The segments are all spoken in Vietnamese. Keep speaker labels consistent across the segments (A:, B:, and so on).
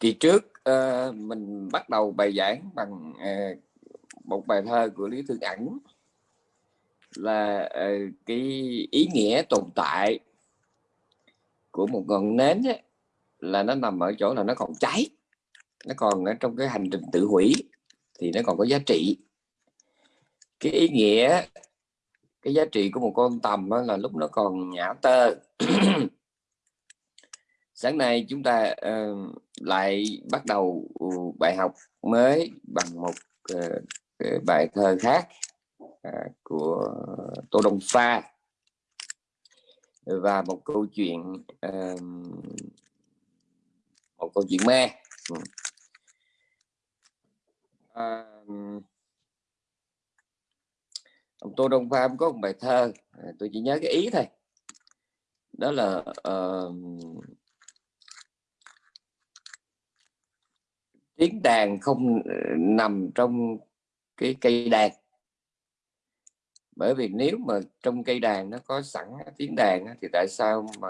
A: kỳ trước uh, mình bắt đầu bài giảng bằng uh, một bài thơ của lý thương ẩn là uh, cái ý nghĩa tồn tại của một ngọn nến ấy, là nó nằm ở chỗ là nó còn cháy nó còn ở trong cái hành trình tự hủy thì nó còn có giá trị. Cái ý nghĩa cái giá trị của một con tầm là lúc nó còn nhả tơ sáng nay chúng ta uh, lại bắt đầu ừ, bài học mới bằng một uh, bài thơ khác uh, của tô đông pha. Và một câu chuyện uh, một câu chuyện ma. Uh, ông tô đông pha có một bài thơ à, tôi chỉ nhớ cái ý thôi. Đó là uh, tiếng đàn không ờ, nằm trong cái cây đàn. Bởi vì nếu mà trong cây đàn nó có sẵn tiếng đàn thì tại sao mà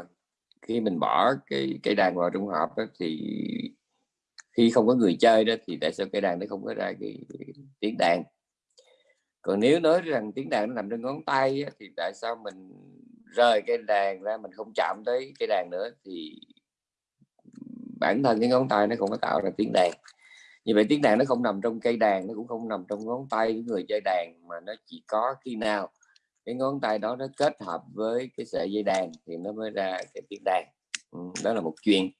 A: khi mình bỏ cái cây đàn vào trong hộp đó, thì khi không có người chơi đó thì tại sao cây đàn nó không có ra cái tiếng đàn? Còn nếu nói rằng tiếng đàn nó nằm trên ngón tay thì tại sao mình rời cây đàn ra mình không chạm tới cây đàn nữa thì bản thân cái ngón tay nó không có tạo ra tiếng đàn như vậy tiếng đàn nó không nằm trong cây đàn nó cũng không nằm trong ngón tay của người chơi đàn mà nó chỉ có khi nào cái ngón tay đó nó kết hợp với cái sợi dây đàn thì nó mới ra cái tiếng đàn. Ừ, đó là một chuyện.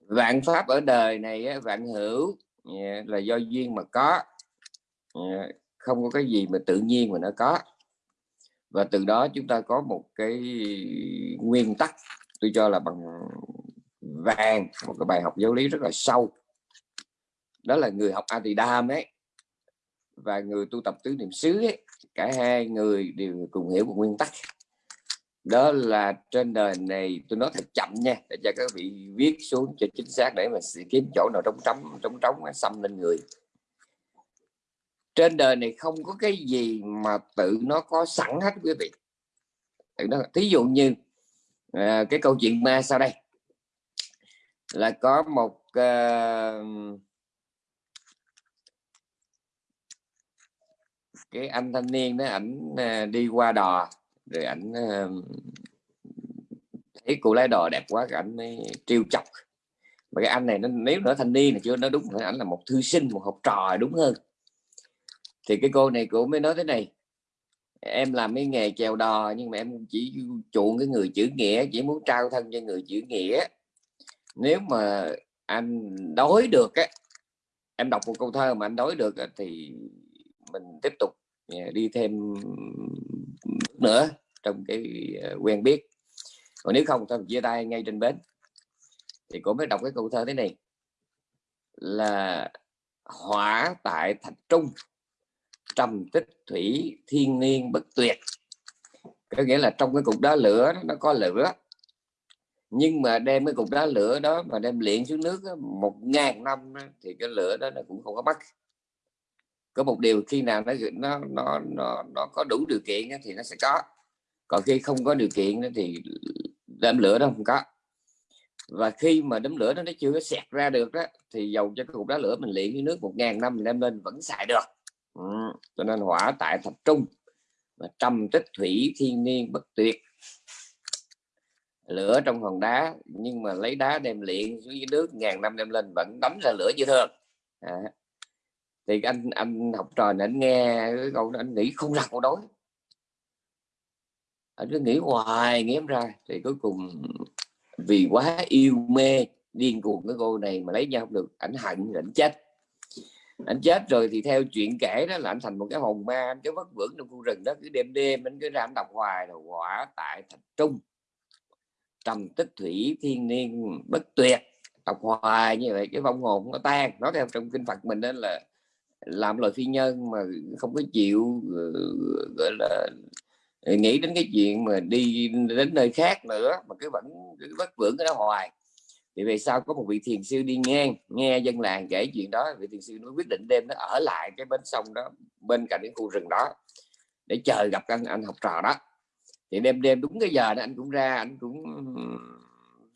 A: Vạn pháp ở đời này vạn hữu dạ, là do duyên mà có. Dạ, không có cái gì mà tự nhiên mà nó có. Và từ đó chúng ta có một cái nguyên tắc tôi cho là bằng vàng một cái bài học giáo lý rất là sâu. Đó là người học Adidam ấy và người tu tập tứ niệm xứ ấy, cả hai người đều cùng hiểu một nguyên tắc. Đó là trên đời này tôi nói thật chậm nha để cho các vị viết xuống cho chính xác để mà kiếm chỗ nào trống trống trống trống xâm lên người. Trên đời này không có cái gì mà tự nó có sẵn hết quý vị. Tự nó thí dụ như à, cái câu chuyện ma sau đây là có một uh, cái anh thanh niên đó ảnh uh, đi qua đò rồi ảnh uh, thấy cô lái đò đẹp quá ảnh mới trêu chọc. Mà cái anh này nó nếu nữa thanh niên là chưa nó đúng ảnh là một thư sinh một học trò đúng hơn. Thì cái cô này cô mới nói thế này em làm cái nghề chèo đò nhưng mà em chỉ chuộng cái người chữ nghĩa chỉ muốn trao thân cho người chữ nghĩa nếu mà anh đói được á, em đọc một câu thơ mà anh đói được thì mình tiếp tục à, đi thêm nữa trong cái à, quen biết. Còn nếu không thì chia tay ngay trên bến. Thì cô mới đọc cái câu thơ thế này. Là hỏa tại thạch trung, trầm tích thủy thiên niên bất tuyệt. Có nghĩa là trong cái cục đá lửa nó có lửa nhưng mà đem cái cục đá lửa đó mà đem luyện xuống nước đó, một ngàn năm đó, thì cái lửa đó nó cũng không có mất có một điều khi nào nó nó nó nó, nó có đủ điều kiện đó, thì nó sẽ có. Còn khi không có điều kiện đó, thì đám lửa đó không có. Và khi mà đám lửa đó nó chưa có xẹt ra được đó thì dầu cho cái cục đá lửa mình luyện với nước một ngàn năm mình đem lên vẫn xài được. Ừ. cho nên hỏa tại thập trung và trầm tích thủy thiên niên bất tuyệt lửa trong hòn đá, nhưng mà lấy đá đem luyện xuống dưới nước, ngàn năm đem lên, vẫn đấm ra lửa như thường à. thì anh anh học trò này anh nghe cái câu đó, anh nghĩ không ra câu đối anh cứ nghĩ hoài, nghĩ em ra. Thì cuối cùng, vì quá yêu mê, điên cuồng cái cô này mà lấy nhau không được, ảnh hận, ảnh chết. Anh chết rồi thì theo chuyện kể đó là anh thành một cái hồn ma, anh cứ vất vưởng trong khu rừng đó, cứ đêm đêm anh cứ ra anh đọc hoài rồi quả tại thành trung trầm tích thủy, thiên niên, bất tuyệt, học hoài như vậy cái vong hồn nó tan. Nó theo trong kinh Phật mình đó là làm lời phi nhân mà không có chịu ờ, gọi là ờ, nghĩ đến cái chuyện mà đi đến nơi khác nữa mà cứ vẫn cứ vất vưởng cái đó hoài. Thì về sau có một vị thiền sư đi ngang, nghe dân làng kể chuyện đó, vị thiền sư nó quyết định đêm nó ở lại cái bến sông đó, bên cạnh cái khu rừng đó để chờ gặp anh anh học trò đó thì đêm đêm đúng cái giờ đó anh cũng ra anh cũng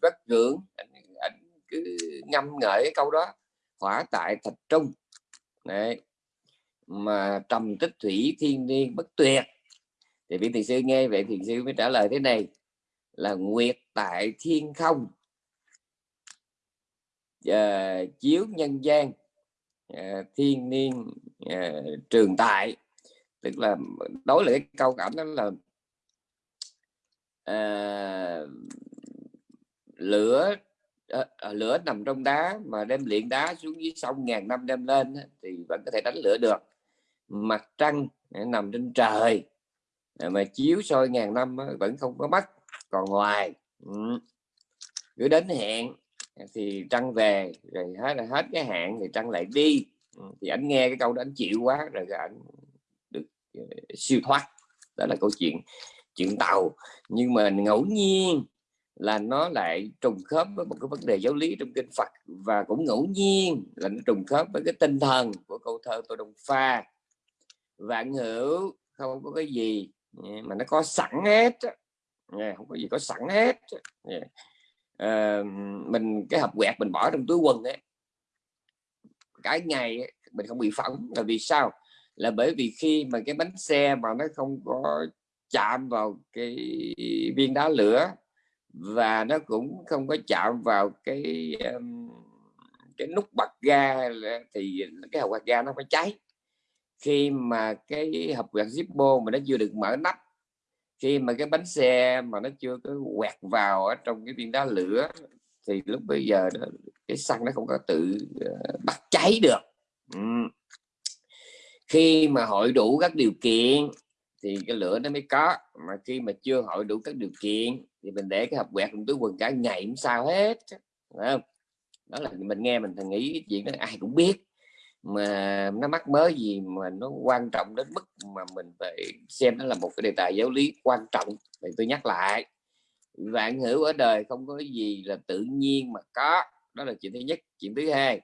A: rất ngưỡng. Anh, anh cứ ngâm ngợi cái câu đó hỏa tại thạch trung. Đấy. mà trầm tích thủy thiên niên bất tuyệt. Thì vị thiền sư nghe vậy thiền sư mới trả lời thế này là nguyệt tại thiên không. À, chiếu nhân gian à, thiên niên à, trường tại. Tức là đối lại cái câu cảm đó là uh, lửa uh, lửa nằm trong đá mà đem luyện đá xuống dưới sông ngàn năm đem lên thì vẫn có thể đánh lửa được mặt trăng nằm trên trời mà chiếu soi ngàn năm vẫn không có mắt còn ngoài ừ. cứ đến hẹn thì trăng về rồi hết là hết cái hạn thì trăng lại đi ừ. thì anh nghe cái câu đó anh chịu quá rồi anh được siêu thoát đó là câu chuyện chuyện tàu. Nhưng mà ngẫu nhiên là nó lại trùng khớp với một cái vấn đề giáo lý trong kinh Phật. Và cũng ngẫu nhiên là nó trùng khớp với cái tinh thần của câu thơ tôi Đông Pha. Vạn hữu không có cái gì à, mà nó có sẵn hết à, không có gì có sẵn hết à, à, mình cái hộp quẹt mình bỏ trong túi quần ấy. Cái ngày mình không bị phỏng là vì sao? Là bởi vì khi mà cái bánh xe mà nó không có chạm vào cái viên đá lửa và nó cũng không có chạm vào cái cái nút bật ga thì cái hộp bật ga nó phải cháy khi mà cái hộp quạt Zippo mà nó chưa được mở nắp khi mà cái bánh xe mà nó chưa có quẹt vào ở trong cái viên đá lửa thì lúc bây giờ đó, cái xăng nó không có tự ờ, uh, bắt cháy được ừ. khi mà hội đủ các điều kiện thì cái lửa nó mới có. Mà khi mà chưa hội đủ các điều kiện, thì mình để cái hộp quẹt trong túi quần cả ngày cũng sao hết. Không? đó là mình nghe mình thằng nghĩ cái chuyện đó, ai cũng biết. Mà nó mắc mới gì mà nó quan trọng đến mức mà mình phải xem nó là một cái đề tài giáo lý quan trọng. Thì tôi nhắc lại, vạn hữu ở đời không có gì là tự nhiên mà có. Đó là chuyện thứ nhất. Chuyện thứ hai,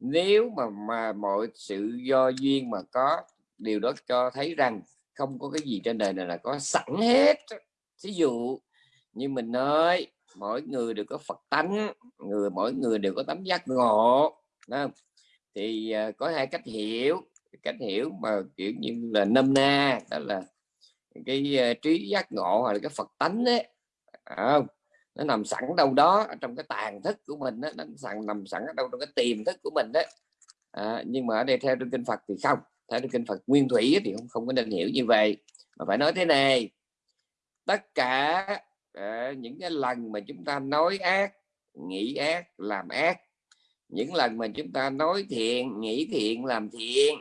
A: nếu mà mà mọi sự do duyên mà có, điều đó cho thấy rằng không có cái gì trên đời này là có sẵn hết. Ví dụ như mình nói mỗi người đều có Phật tánh người mỗi người đều có tấm giác ngộ không? thì uh, có hai cách hiểu. Cách hiểu mà kiểu như là nôm na đó là cái uh, trí giác ngộ hoặc là cái Phật tánh đấy không? Nó nằm sẵn đâu đó trong cái tàn thức của mình đó, nó sẵn nằm sẵn ở đâu trong cái tiềm thức của mình đấy. À, nhưng mà ở đây theo trong kinh Phật thì không theo kinh Phật nguyên thủy thì không không có nên hiểu như vậy. Mà phải nói thế này tất cả uh, những cái lần mà chúng ta nói ác nghĩ ác làm ác những lần mà chúng ta nói thiện nghĩ thiện làm thiện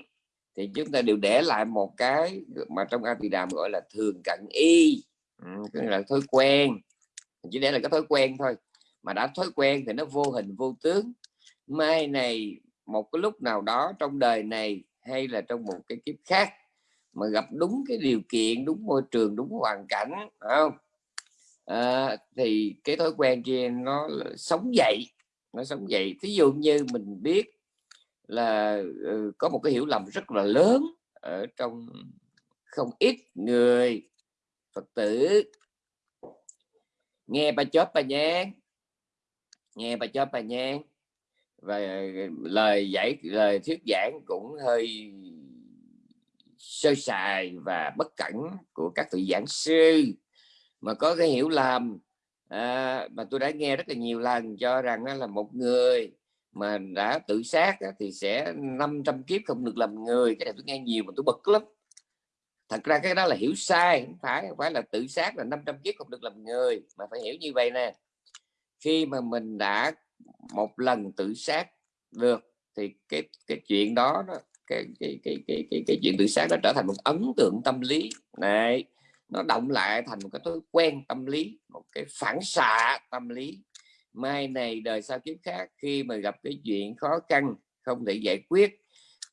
A: thì chúng ta đều để lại một cái mà trong A Tỳ Đàm gọi là thường cận y ừ, là thói quen. Chỉ để là cái thói quen thôi. Mà đã thói quen thì nó vô hình vô tướng. Mai này một cái lúc nào đó trong đời này hay là trong một cái kiếp khác mà gặp đúng cái điều kiện đúng môi trường đúng hoàn cảnh không? À, thì cái thói quen kia nó sống dậy nó sống dậy. Thí dụ như mình biết là uh, có một cái hiểu lầm rất là lớn ở trong không ít người phật tử. Nghe bà chóp bà nhang nghe bà chóp bà nhang và ờ, lời giải lời thuyết giảng cũng hơi sơ sài và bất cẩn của các vị giảng sư mà có cái hiểu lầm. À, mà tôi đã nghe rất là nhiều lần cho rằng đó là một người mà đã tự sát thì sẽ 500 kiếp không được làm người. Cái này tôi nghe nhiều mà tôi bực lắm. Thật ra cái đó là hiểu sai không phải không phải là tự sát là 500 kiếp không được làm người mà phải hiểu như vậy nè. Khi mà mình đã một lần tự sát được thì cái cái chuyện đó, đó cái, cái, cái, cái, cái, cái chuyện tự sát nó trở thành một ấn tượng tâm lý. Này nó động lại thành một cái thói quen tâm lý một cái phản xạ tâm lý. Mai này đời sau kiếp khác khi mà gặp cái chuyện khó khăn không thể giải quyết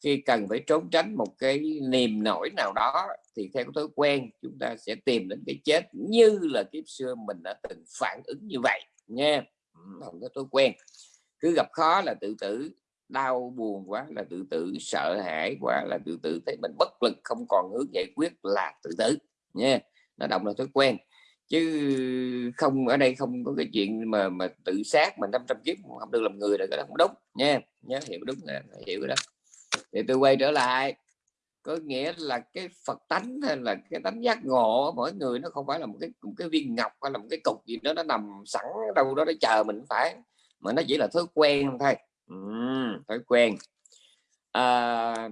A: khi cần phải trốn tránh một cái niềm nổi nào đó thì theo cái thói quen chúng ta sẽ tìm đến cái chết như là kiếp xưa mình đã từng phản ứng như vậy nha không có thói quen. Cứ gặp khó là tự tử, đau buồn quá là tự tử, sợ hãi quá là tự tử, thấy mình bất lực, không còn hướng giải quyết là tự tử nha nó động là thói quen. Chứ không, ở đây không có cái chuyện mà mà tự sát mà 500 kiếp không được làm người là cái đó không đúng nha nhớ hiểu đúng là, hiểu cái đó. Thì tôi quay trở lại có nghĩa là cái Phật tánh hay là cái tánh giác ngộ mỗi người nó không phải là một cái một cái viên ngọc hay là một cái cục gì đó nó nằm sẵn đâu đó để chờ mình phải mà nó chỉ là thói quen thôi. Ừ, thói quen. À,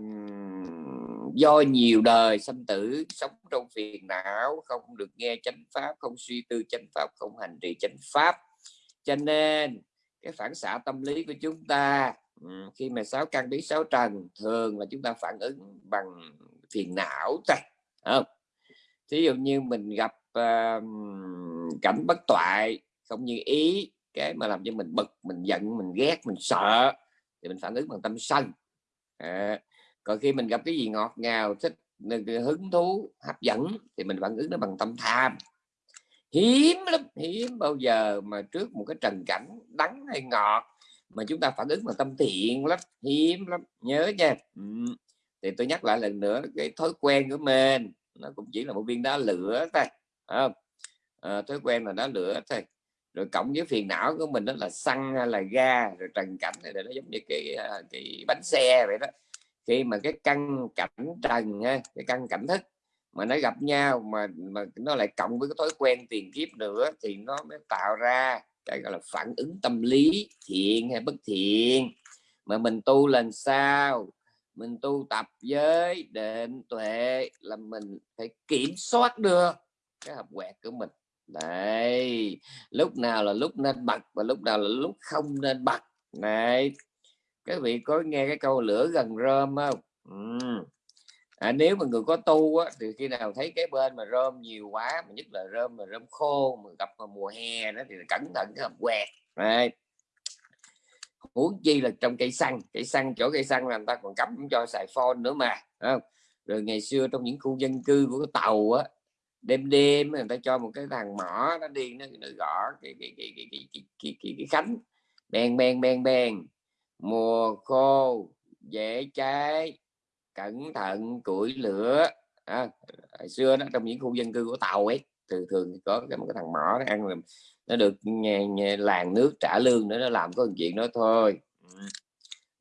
A: do nhiều đời sanh tử sống trong phiền não không được nghe chánh pháp không suy tư chánh pháp không hành trì chánh pháp. Cho nên cái phản xạ tâm lý của chúng ta khi mà sáu căn bí sáu trần thường là chúng ta phản ứng bằng phiền não thôi không? Thí dụ như mình gặp uh, cảnh bất toại không như ý cái mà làm cho mình bực mình giận mình ghét mình sợ thì mình phản ứng bằng tâm sân. À, còn khi mình gặp cái gì ngọt ngào thích hứng thú hấp dẫn thì mình phản ứng nó bằng tâm tham. Hiếm lắm hiếm bao giờ mà trước một cái trần cảnh đắng hay ngọt mà chúng ta phản ứng bằng tâm thiện lắm hiếm lắm nhớ nha. Ừ. thì tôi nhắc lại lần nữa cái thói quen của mình nó cũng chỉ là một viên đá lửa thôi không? À, thói quen là đá lửa thôi. Rồi cộng với phiền não của mình đó là xăng hay là ga rồi trần cảnh này nó giống như cái ờ, cái bánh xe vậy đó. Khi mà cái căn cảnh trần cái căn cảnh thức mà nó gặp nhau mà mà nó lại cộng với cái thói quen tiền kiếp nữa thì nó mới tạo ra cái gọi là phản ứng tâm lý thiện hay bất thiện. Mà mình tu lần sao? Mình tu tập với định tuệ là mình phải kiểm soát được cái hợp quẹt của mình. Đấy, lúc nào là lúc nên bật và lúc nào là lúc không nên bật. Này các vị có nghe cái câu lửa gần rơm không? Ừ à, nếu mà người có tu á, thì khi nào thấy cái bên mà rơm nhiều quá mà nhất là rơm mà rơm khô mà gặp vào mùa hè đó thì cẩn thận cái hộp quẹt. Này huống chi là trong cây xăng cây xăng chỗ cây xăng là người ta còn cấm cho xài phone nữa mà không? rồi ngày xưa trong những khu dân cư của cái tàu á đêm đêm người ta cho một cái thằng mỏ nó đi nó, nó gõ cái cái cái cái cái cái, cái, cái, cái khánh. Bèn bèn bèn bèn. Mùa khô dễ cháy cẩn thận củi lửa. À, hồi xưa nó trong những khu dân cư của tàu ấy thường thường có cái một cái thằng mỏ nó ăn làm nó được nhà, nhà, làng nước trả lương nữa nó làm có chuyện đó thôi. Ừ.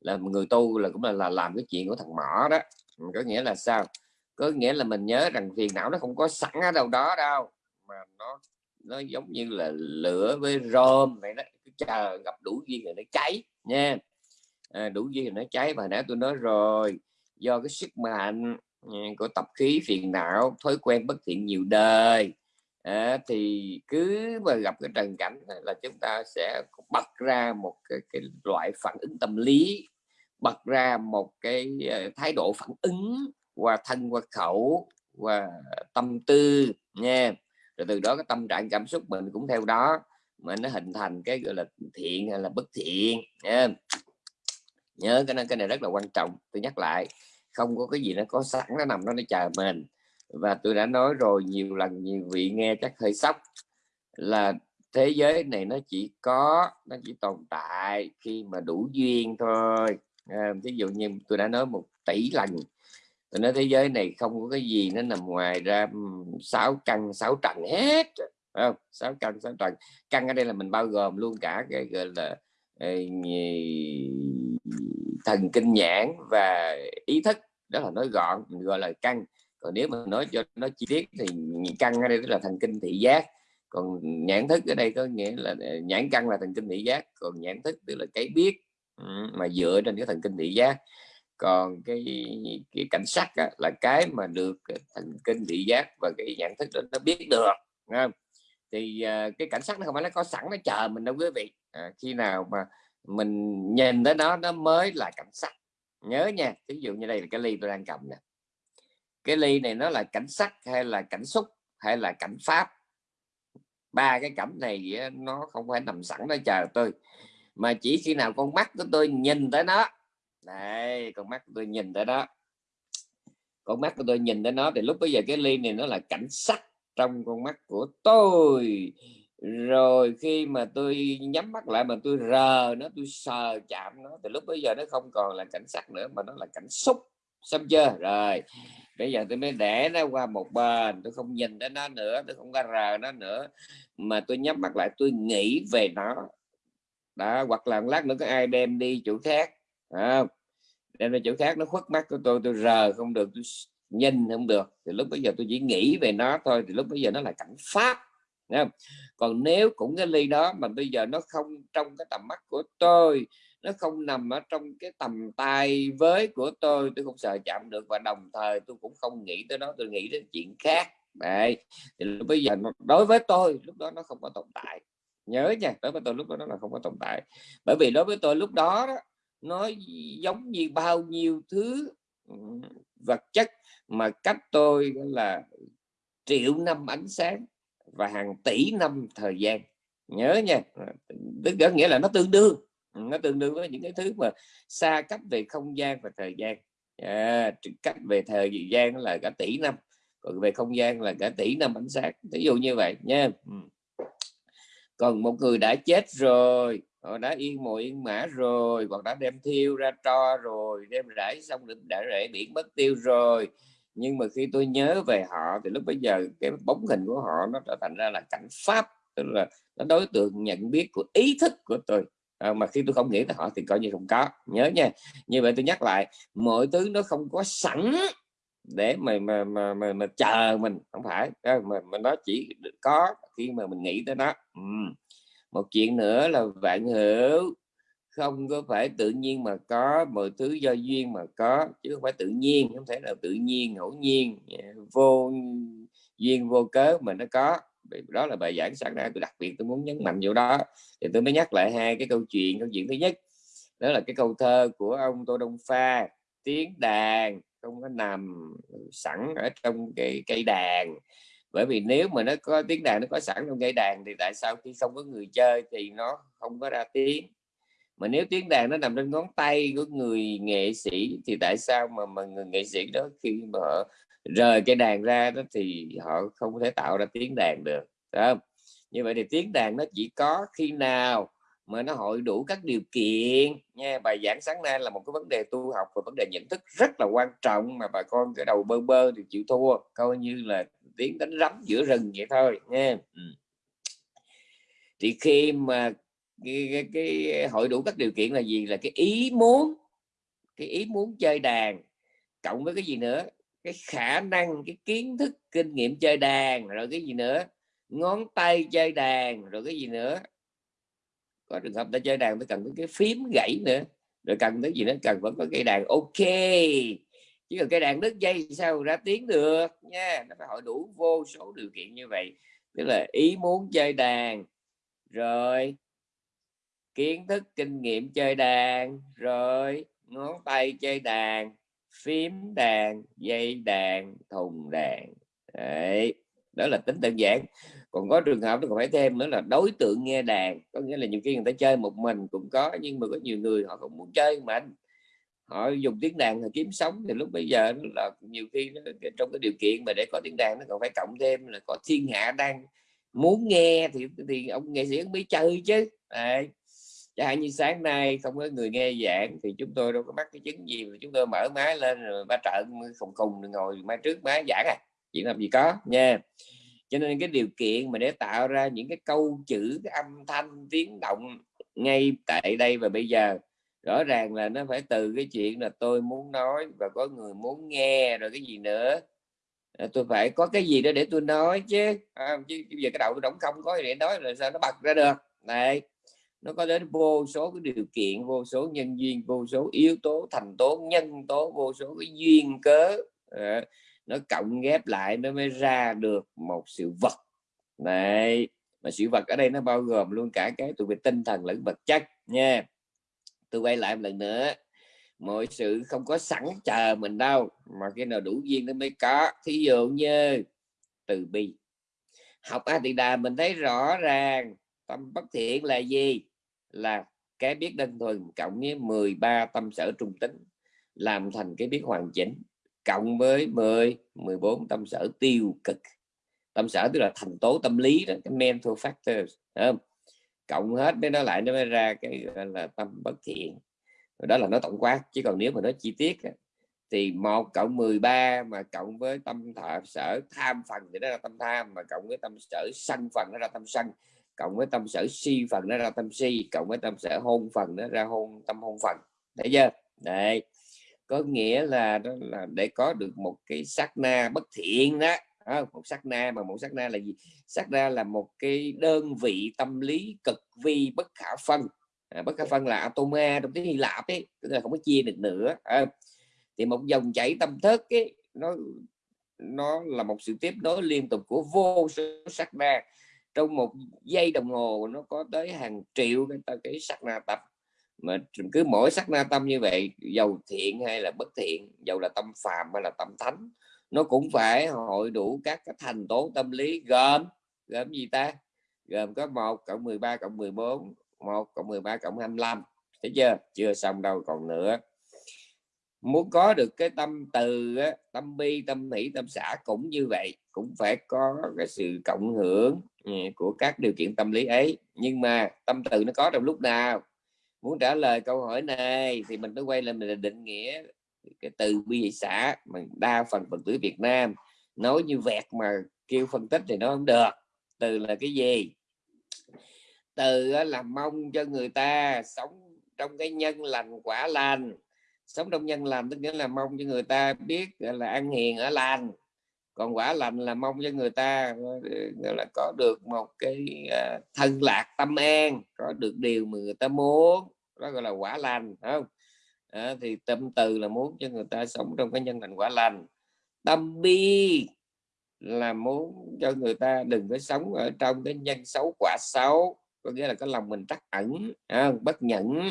A: Là người tu là cũng là, là làm cái chuyện của thằng mỏ đó. Ừ, có nghĩa là sao? Có nghĩa là mình nhớ rằng phiền não nó không có sẵn ở đâu đó đâu mà nó nó giống như là lửa với rơm vậy đó cứ chờ gặp đủ duyên rồi nó cháy nha. À, đủ duyên rồi nó cháy và nãy tôi nói rồi do cái sức mạnh à, của tập khí phiền não thói quen bất thiện nhiều đời. À, thì cứ mà gặp cái trần cảnh là chúng ta sẽ bật ra một cái, cái loại phản ứng tâm lý bật ra một cái à, thái độ phản ứng qua thân qua khẩu qua tâm tư nha. Rồi từ đó cái tâm trạng cảm xúc mình cũng theo đó mà nó hình thành cái gọi là thiện hay là bất thiện nha. Nhớ cái này cái này rất là quan trọng tôi nhắc lại không có cái gì nó có sẵn nó nằm đó nó chờ mình. Và tôi đã nói rồi nhiều lần nhiều vị nghe chắc hơi sốc. Là thế giới này nó chỉ có nó chỉ tồn tại khi mà đủ duyên thôi. À, ví dụ như tôi đã nói một tỷ lần tôi nói thế giới này không có cái gì nó nằm ngoài ra sáu căn sáu trần hết. Không? Sáu căn sáu trần. Căn ở đây là mình bao gồm luôn cả cái gọi là ờ, thần kinh nhãn và ý thức đó là nói gọn mình gọi là căn còn nếu mà nói cho nó chi tiết thì căn ở đây tức là thần kinh thị giác. Còn nhãn thức ở đây có nghĩa là ờ, nhãn căn là thần kinh thị giác còn nhãn thức tức là cái biết ừ, mà dựa trên cái thần kinh thị giác. Còn cái cái cảnh sắc á, là cái mà được thần kinh thị giác và cái nhãn thức đó nó biết được không? thì uh, cái cảnh sắc nó không phải nó có sẵn nó chờ mình đâu quý vị. À, khi nào mà mình nhìn tới nó nó mới là cảnh sắc. Nhớ nha ví dụ như đây là cái ly tôi đang cầm nè. Cái ly này nó là cảnh sắc hay là cảnh xúc hay là cảnh pháp? Ba cái cảnh này nó không phải nằm sẵn đó chờ tôi. Mà chỉ khi nào con mắt của tôi nhìn tới nó. Đây, con mắt của tôi nhìn tới đó con mắt của tôi nhìn tới nó thì lúc bây giờ cái ly này nó là cảnh sắc trong con mắt của tôi rồi khi mà tôi nhắm mắt lại mà tôi rờ nó, tôi sờ chạm nó, thì lúc bây giờ nó không còn là cảnh sắc nữa, mà nó là cảnh xúc. Xong chưa? Rồi, bây giờ tôi mới để nó qua một bên, tôi không nhìn đến nó nữa, tôi không có rờ nó nữa. Mà tôi nhắm mắt lại, tôi nghĩ về nó. Đó, hoặc là một lát nữa có ai đem đi chỗ khác không? Đem đi chỗ khác, nó khuất mắt của tôi tôi rờ không được, tôi nhìn không được. Thì lúc bây giờ tôi chỉ nghĩ về nó thôi, thì lúc bây giờ nó là cảnh pháp còn nếu cũng cái ly đó mà bây giờ nó không trong cái tầm mắt của tôi nó không nằm ở trong cái tầm tay với của tôi tôi không sợ chạm được và đồng thời tôi cũng không nghĩ tới nó tôi nghĩ đến chuyện khác. Đấy thì bây giờ đối với tôi lúc đó nó không có tồn tại. Nhớ nha đối với tôi lúc đó nó là không có tồn tại. Bởi vì đối với tôi lúc đó, đó nó giống như bao nhiêu thứ ừ, vật chất mà cách tôi là triệu năm ánh sáng và hàng tỷ năm thời gian. Nhớ nha tức có nghĩa là nó tương đương nó tương đương với những cái thứ mà xa cách về không gian và thời gian. À, cách về thời gian là cả tỷ năm còn về không gian là cả tỷ năm ánh sáng ví dụ như vậy nha. Ừ. Còn một người đã chết rồi họ đã yên mộ yên mã rồi hoặc đã đem thiêu ra tro rồi đem rải xong đã rễ biển mất tiêu rồi nhưng mà khi tôi nhớ về họ thì lúc bây giờ cái bóng hình của họ nó trở thành ra là cảnh pháp tức là nó đối tượng nhận biết của ý thức của tôi. À, mà khi tôi không nghĩ tới họ thì coi như không có. Nhớ nha. Như vậy tôi nhắc lại mọi thứ nó không có sẵn để mà mà mà mà, mà chờ mình. Không phải. À, mà, mà nó chỉ có khi mà mình nghĩ tới nó. Ừ. một chuyện nữa là vạn hữu không có phải tự nhiên mà có, mọi thứ do duyên mà có, chứ không phải tự nhiên, không thể nào tự nhiên, ngẫu nhiên à, vô duyên, vô cớ mà nó có. Đó là bài giảng sáng nay, tôi đặc biệt tôi muốn nhấn mạnh chỗ đó. Thì tôi mới nhắc lại hai cái câu chuyện câu chuyện thứ nhất, đó là cái câu thơ của ông Tô Đông Pha, tiếng đàn không có nằm sẵn ở trong cái cây đàn. Bởi vì nếu mà nó có, tiếng đàn nó có sẵn trong cây đàn thì tại sao khi không có người chơi thì nó không có ra tiếng? Mà nếu tiếng đàn nó nằm trên ngón tay của người nghệ sĩ thì tại sao mà mà người nghệ sĩ đó khi mà họ rời cái đàn ra đó thì họ không thể tạo ra tiếng đàn được không? như vậy thì tiếng đàn nó chỉ có khi nào mà nó hội đủ các điều kiện nha bài giảng sáng nay là một cái vấn đề tu học và vấn đề nhận thức rất là quan trọng mà bà con cái đầu bơ bơ thì chịu thua, coi như là tiếng đánh rắm giữa rừng vậy thôi nha ừ. thì khi mà cái, cái, cái ờ, hội đủ các điều kiện là gì? Là cái ý muốn cái ý muốn chơi đàn. Cộng với cái gì nữa? Cái khả năng cái kiến thức kinh nghiệm chơi đàn rồi cái gì nữa? Ngón tay chơi đàn rồi cái gì nữa? Có trường hợp ta chơi đàn ta cần cái phím gãy nữa rồi cần cái gì nữa? Cần vẫn có cây đàn. Ok. Chứ còn cây đàn đứt dây sao ra tiếng được nha. Nó phải hỏi đủ vô số điều kiện như vậy. Tức là ý muốn chơi đàn. Rồi kiến thức kinh nghiệm chơi đàn. Rồi ngón tay chơi đàn phím đàn dây đàn thùng đàn. Đấy đó là tính đơn giản. Còn có trường hợp nó còn phải thêm nữa là đối tượng nghe đàn. Có nghĩa là nhiều khi người ta chơi một mình cũng có nhưng mà có nhiều người họ không muốn chơi mà anh. Họ dùng tiếng đàn là kiếm sống thì lúc bây giờ là nhiều khi nó, trong cái điều kiện mà để có tiếng đàn nó còn phải cộng thêm là có thiên hạ đang muốn nghe thì thì ông nghệ sĩ mới chơi chứ. Đấy chẳng hạn như sáng nay không có người nghe giảng thì chúng tôi đâu có mắc cái chứng gì mà chúng tôi mở máy lên rồi ba trợ khùng khùng ngồi máy trước máy giảng à. Chuyện làm gì có nha. Cho nên cái điều kiện mà để tạo ra những cái câu chữ cái âm thanh tiếng động ngay tại đây và bây giờ rõ ràng là nó phải từ cái chuyện là tôi muốn nói và có người muốn nghe rồi cái gì nữa. Ờ, tôi phải có cái gì đó để tôi nói chứ à, chứ bây giờ cái đầu tôi đóng không có gì để nói là sao nó bật ra được? Này nó có đến vô số cái điều kiện vô số nhân duyên vô số yếu tố thành tố nhân tố vô số cái duyên cớ. À, nó cộng ghép lại nó mới ra được một sự vật. Này mà sự vật ở đây nó bao gồm luôn cả cái tụi về tinh thần lẫn vật chất nha. Tôi quay lại một lần nữa. Mọi sự không có sẵn chờ mình đâu mà cái nào đủ duyên nó mới có. Thí dụ như từ bi. Học a tỳ đà mình thấy rõ ràng tâm bất thiện là gì? Là cái biết đơn thuần cộng với 13 tâm sở trung tính làm thành cái biết hoàn chỉnh, cộng với 10 14 tâm sở tiêu cực. Tâm sở tức là thành tố tâm lý đó, cái mental factors không? cộng hết với nó lại nó mới ra cái là, tâm bất thiện. Đó là nó tổng quát, chứ còn nếu mà nó chi tiết thì một cộng 13 mà cộng với tâm thọ sở tham phần thì đó là tâm tham, mà cộng với tâm sở sân phần nó ra tâm sân cộng với tâm sở si phần nó ra tâm si cộng với tâm sở hôn phần nó ra hôn tâm hôn phần. Thấy chưa? Đấy. Có nghĩa là đó là để có được một cái sát na bất thiện đó. À, một sát na mà một sát na là gì? Sát na là một cái đơn vị tâm lý cực vi bất khả phân. À, bất khả phân là atoma trong tiếng hy lạp ấy tức là không có chia được nữa. À, thì một dòng chảy tâm thức ấy nó nó là một sự tiếp nối liên tục của vô số sát na trong một giây đồng hồ nó có tới hàng triệu cái, cái sắc na tập mà cứ mỗi sắc na tâm như vậy giàu thiện hay là bất thiện giàu là tâm phàm hay là tâm thánh nó cũng phải hội đủ các cái thành tố tâm lý gồm gồm gì ta? Gồm có một cộng 13 cộng 14 một cộng 13 cộng 25 thấy chưa? Chưa xong đâu còn nữa muốn có được cái tâm từ tâm bi, tâm hỷ, tâm xã cũng như vậy, cũng phải có cái sự cộng hưởng ừ, của các điều kiện tâm lý ấy. Nhưng mà tâm từ nó có trong lúc nào? Muốn trả lời câu hỏi này thì mình phải quay lại mình định nghĩa cái từ bi hỷ xã mà đa phần phật tử Việt Nam nói như vẹt mà kêu phân tích thì nó không được. Từ là cái gì? Từ là mong cho người ta sống trong cái nhân lành quả lành sống trong nhân lành tức nghĩa là mong cho người ta biết là ăn hiền ở lành. Còn quả lành là mong cho người ta gọi là có được một cái à, thân lạc tâm an có được điều mà người ta muốn. Đó gọi là quả lành không? À, thì tâm từ là muốn cho người ta sống trong cái nhân lành quả lành. Tâm bi là muốn cho người ta đừng có sống ở trong cái nhân xấu quả xấu có nghĩa là cái lòng mình trắc ẩn à, bất nhẫn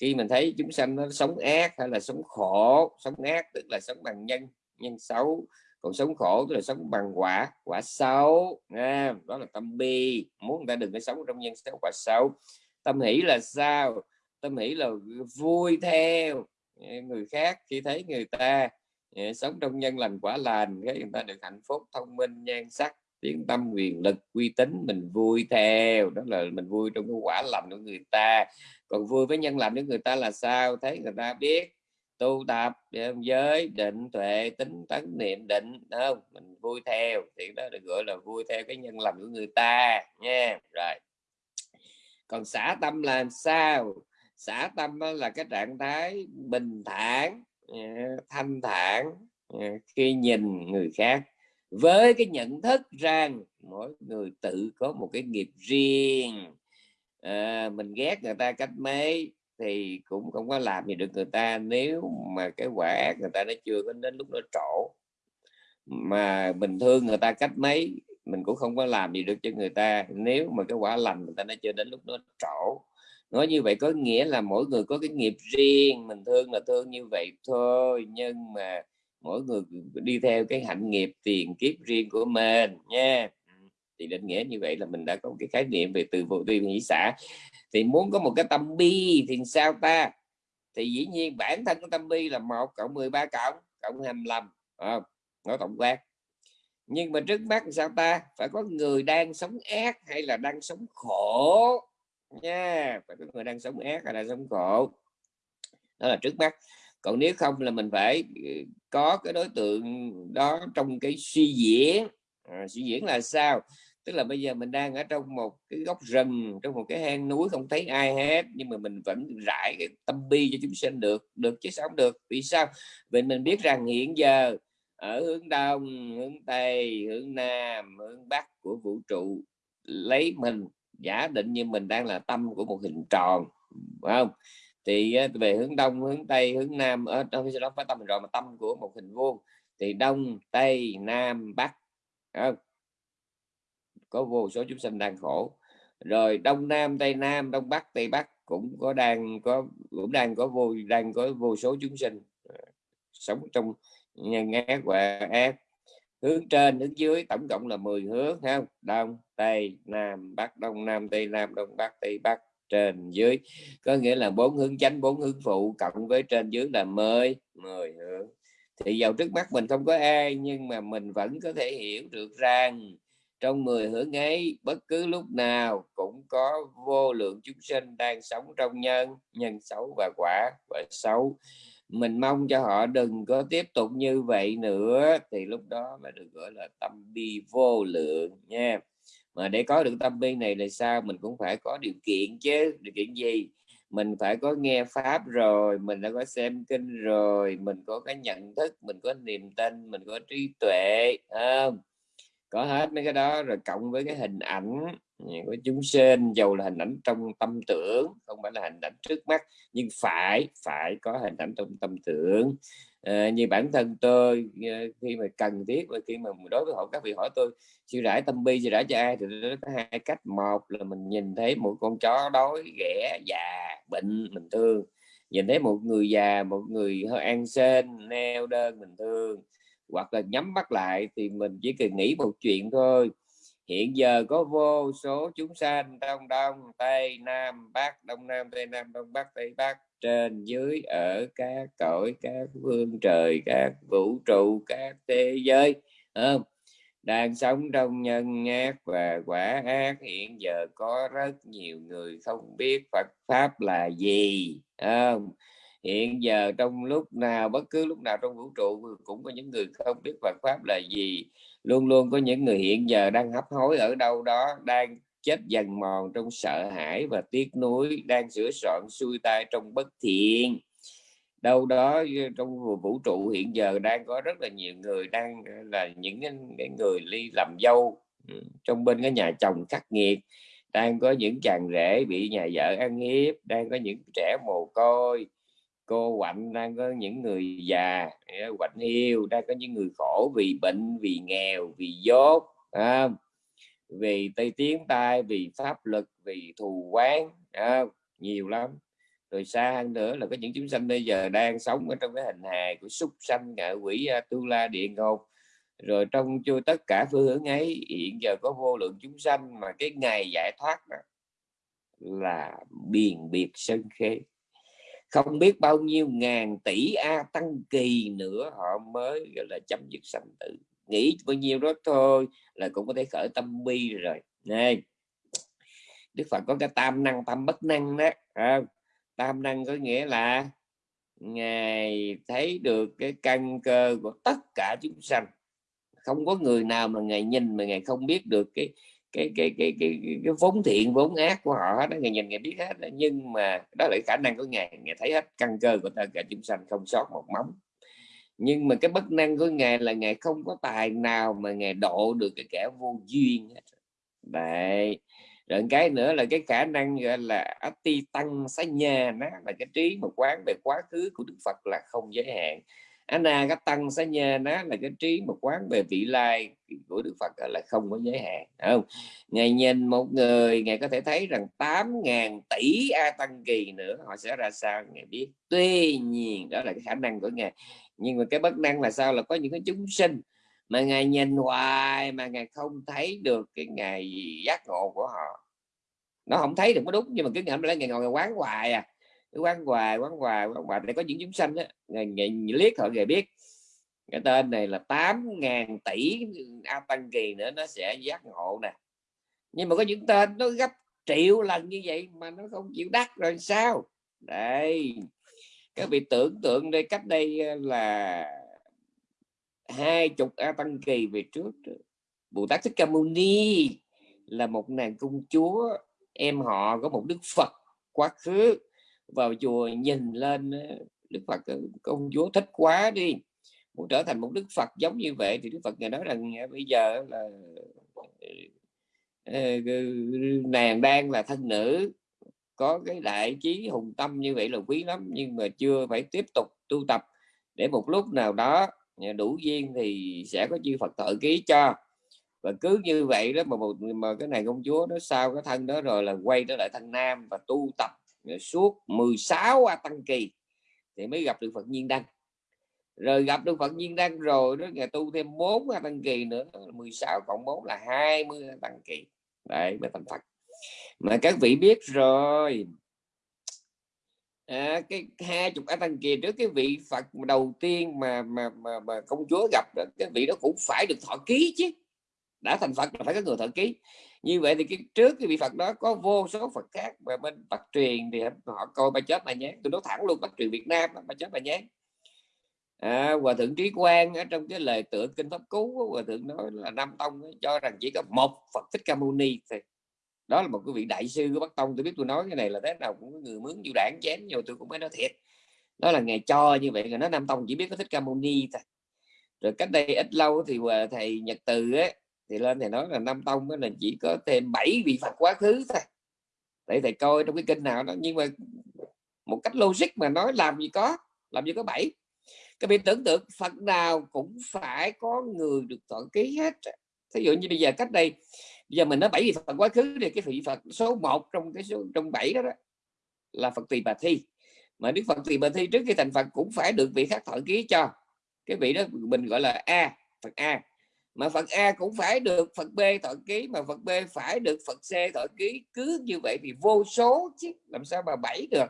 A: khi mình thấy chúng sanh nó sống ác hay là sống khổ sống ác tức là sống bằng nhân nhân xấu. Còn sống khổ tức là sống bằng quả quả xấu à, đó là tâm bi. Muốn người ta đừng có sống trong nhân xấu quả xấu. Tâm hỷ là sao? Tâm hỷ là vui theo. Người khác khi thấy người ta sống trong nhân lành quả lành thấy người ta được hạnh phúc thông minh nhan sắc tiếng tâm quyền lực uy tín mình vui theo. Đó là mình vui trong cái quả lành của người ta. Còn vui với nhân lành của người ta là sao? Thấy người ta biết. Tu tập giới, định tuệ, tính tấn niệm, định không? Mình vui theo. Thì đó được gọi là vui theo cái nhân lành của người ta, nha. Rồi. Còn xả tâm là sao? Xả tâm là cái trạng thái bình thản à, thanh thản à, khi nhìn người khác với cái nhận thức rằng mỗi người tự có một cái nghiệp riêng à, mình ghét người ta cách mấy thì cũng không có làm gì được người ta. Nếu mà cái quả người ta nó chưa có đến lúc nó trổ mà bình thường người ta cách mấy mình cũng không có làm gì được cho người ta. Nếu mà cái quả lành người ta nó chưa đến lúc nó trổ nói như vậy có nghĩa là mỗi người có cái nghiệp riêng. Mình thương là thương như vậy thôi nhưng mà mỗi người đi theo cái hạnh nghiệp tiền kiếp riêng của mình nha. Ừ, thì định nghĩa như vậy là mình đã có một cái khái niệm về từ vô vi hỷ xã thì muốn có một cái tâm bi thì sao ta? Thì dĩ nhiên bản thân của tâm bi là một cộng 13 cộng cộng 25 à, nói tổng quát. Nhưng mà trước mắt sao ta? Phải có người đang sống ác hay là đang sống khổ? Nha phải có người đang sống ác hay là sống khổ? Đó là trước mắt còn nếu không là mình phải ờ, có cái đối tượng đó trong cái suy diễn. À, suy diễn là sao? Tức là bây giờ mình đang ở trong một cái góc rừng trong một cái hang núi không thấy ai hết nhưng mà mình vẫn rải cái tâm bi cho chúng sinh được được chứ sao không được. Vì sao? Vì mình biết rằng hiện giờ ở hướng đông hướng tây hướng nam hướng bắc của vũ trụ lấy mình giả định như mình đang là tâm của một hình tròn phải không? Thì về hướng đông, hướng tây, hướng nam, ở đâu đó phải tâm rồi mà tâm của một hình vuông thì đông, tây, nam, bắc không? có vô số chúng sinh đang khổ. Rồi đông, nam, tây, nam, đông, bắc, tây, bắc cũng có đang, có, cũng đang có vô, đang có vô số chúng sinh à, sống trong nhân ác và ác. Hướng trên, hướng dưới tổng cộng là 10 hướng không? Đông, tây, nam, bắc, đông, nam, tây, nam, đông, bắc, tây, bắc trên dưới. Có nghĩa là bốn hướng chánh, bốn hướng phụ cộng với trên dưới là mười mười hướng. Thì vào trước mắt mình không có ai, nhưng mà mình vẫn có thể hiểu được rằng trong 10 hướng ấy, bất cứ lúc nào cũng có vô lượng chúng sinh đang sống trong nhân nhân xấu và quả và xấu. Mình mong cho họ đừng có tiếp tục như vậy nữa, thì lúc đó mới được gọi là tâm bi vô lượng nha mà để có được tâm bi này là sao? Mình cũng phải có điều kiện chứ. Điều kiện gì? Mình phải có nghe pháp rồi, mình đã có xem kinh rồi, mình có cái nhận thức, mình có niềm tin, mình có trí tuệ không? Có hết mấy cái đó rồi cộng với cái hình ảnh ừ, của chúng sinh, dầu là hình ảnh trong tâm tưởng, không phải là hình ảnh trước mắt, nhưng phải phải có hình ảnh trong tâm tưởng à, như bản thân tôi ờ, khi mà cần thiết và khi mà đối với họ các vị hỏi tôi siêu rải tâm bi siêu rải cho ai? Thì nó có hai cách. Một là mình nhìn thấy một con chó đói ghẻ già bệnh mình thương. Nhìn thấy một người già một người hơi an sên neo đơn mình thương. Hoặc là nhắm mắt lại thì mình chỉ cần nghĩ một chuyện thôi hiện giờ có vô số chúng sanh đông đông, tây nam, bắc, đông nam, tây nam, đông bắc, tây bắc, trên, dưới, ở các cõi, các phương trời, các vũ trụ, các thế giới không? đang sống trong nhân ác và quả ác, hiện giờ có rất nhiều người không biết Phật, pháp là gì không? Hiện giờ trong lúc nào, bất cứ lúc nào trong vũ trụ cũng có những người không biết Phật pháp là gì. Luôn luôn có những người hiện giờ đang hấp hối ở đâu đó, đang chết dần mòn trong sợ hãi và tiếc nuối, đang sửa soạn xuôi tay trong bất thiện. Đâu đó trong vũ trụ hiện giờ đang có rất là nhiều người đang là những cái người ly làm dâu ừ, trong bên cái nhà chồng khắc nghiệt, đang có những chàng rể bị nhà vợ ăn hiếp, đang có những trẻ mồ côi cô quạnh đang có những người già quạnh hiu đang có những người khổ vì bệnh vì nghèo vì dốt à, vì tây tiếng tai vì pháp lực vì thù quán à, nhiều lắm. Rồi xa hơn nữa là có những chúng sanh bây giờ đang sống ở trong cái hình hài của súc sanh ngạ quỷ tu la địa ngục rồi trong chưa tất cả phương hướng ấy hiện giờ có vô lượng chúng sanh mà cái ngày giải thoát đó là biền biệt sân khế không biết bao nhiêu ngàn tỷ a tăng kỳ nữa họ mới gọi là chấm dứt sanh tử. Nghĩ bao nhiêu đó thôi là cũng có thể khởi tâm bi rồi. Này Đức Phật có cái tam năng tam bất năng đó à, tam năng có nghĩa là ngài thấy được cái căn cơ của tất cả chúng sanh. Không có người nào mà ngài nhìn mà ngài không biết được cái cái cái cái cái, cái, cái vốn thiện vốn ác của họ đó ngài nhìn người biết hết đó. nhưng mà đó là khả năng của ngài. Ngài thấy hết căn cơ của tất cả chúng sanh không sót một móng. Nhưng mà cái bất năng của ngài là ngài không có tài nào mà ngài độ được cái kẻ vô duyên hết. Đấy. Rồi cái nữa là cái khả năng gọi là ati tăng xá nhà nó là cái trí một quán về quá khứ của đức phật là không giới hạn. Anna các tăng sẽ nhà nó là cái trí một quán về vị lai của Đức Phật là không có giới hạn không? Ngài nhìn một người, ngài có thể thấy rằng 8.000 tỷ a tăng kỳ nữa, họ sẽ ra sao ngài biết. Tuy nhiên, đó là cái khả năng của ngài. Nhưng mà cái bất năng là sao? Là có những cái chúng sinh mà ngài nhìn hoài mà ngài không thấy được cái ngày giác ngộ của họ. Nó không thấy được có đúng, nhưng mà cứ ngẫm lại ngày ngồi ngày quán hoài à quán hoài quán hoài quán hoài để có những chúng sanh á ngày, ngày liếc họ người biết. Cái tên này là 8.000 tỷ a tăng kỳ nữa nó sẽ giác ngộ nè. Nhưng mà có những tên nó gấp triệu lần như vậy mà nó không chịu đắc rồi sao? Đây các vị tưởng tượng đây cách đây ờ, là hai chục a tăng kỳ về trước. Bồ tát thích ca mâu ni là một nàng công chúa em họ có một đức phật quá khứ vào chùa nhìn lên ờ, đức phật ờ, công chúa thích quá đi. Muốn trở thành một đức phật giống như vậy thì đức phật ngài nói rằng ờ, bây giờ là nàng đang là thân nữ, có cái đại trí hùng tâm như vậy là quý lắm, nhưng mà chưa phải tiếp tục tu tập. Để một lúc nào đó đủ duyên thì sẽ có chư Phật thợ ký cho. Và cứ như vậy đó, mà một, mà cái này công chúa nó sau cái thân đó rồi là quay trở lại thân nam và tu tập suốt 16 a tăng kỳ thì mới gặp được Phật nhiên đăng. Rồi gặp được Phật nhiên đăng rồi đó ngày tu thêm 4 a tăng kỳ nữa 16 cộng 4 là 20 a tăng kỳ. Đấy mới thành Phật. Mà các vị biết rồi à, cái hai chục a tăng kỳ trước cái vị Phật đầu tiên mà mà mà, mà công chúa gặp được cái vị đó cũng phải được thọ ký chứ. Đã thành Phật là phải có người thọ ký như vậy thì cái trước cái vị Phật đó có vô số Phật khác và bên Bắc truyền thì họ coi ba chết Bà nhé tôi nói thẳng luôn Bắc truyền Việt Nam ba chết Bà nhé à, hòa thượng trí quang ở trong cái lời tựa kinh pháp cú hòa thượng nói là nam tông cho rằng chỉ có một phật thích ca mâu ni thì đó là một cái vị đại sư của bắc tông. Tôi biết tôi nói cái này là thế nào cũng có người mướn du đảng chém nhiều tôi cũng mới nói thiệt. Đó là ngày cho như vậy rồi nó nam tông chỉ biết có thích ca mâu ni thôi. Rồi cách đây ít lâu thì thầy nhật từ ấy, thì lên thầy nói là năm tông là chỉ có thêm 7 vị phật quá khứ thôi. Để thầy coi trong cái kinh nào đó. Nhưng mà một cách logic mà nói làm gì có làm gì có bảy. Các vị tưởng tượng phật nào cũng phải có người được thọ ký hết. Thí dụ như bây giờ cách đây bây giờ mình nói bảy vị phật quá khứ thì cái vị phật số 1 trong cái số trong bảy đó, đó là phật tỳ bà thi. Mà đức phật tỳ bà thi trước khi thành phật cũng phải được vị khác thọ ký cho. Cái vị đó mình gọi là a phật a mà phật a cũng phải được phật b thọ ký, mà phật b phải được phật c thọ ký. Cứ như vậy thì vô số chứ, làm sao mà bảy được?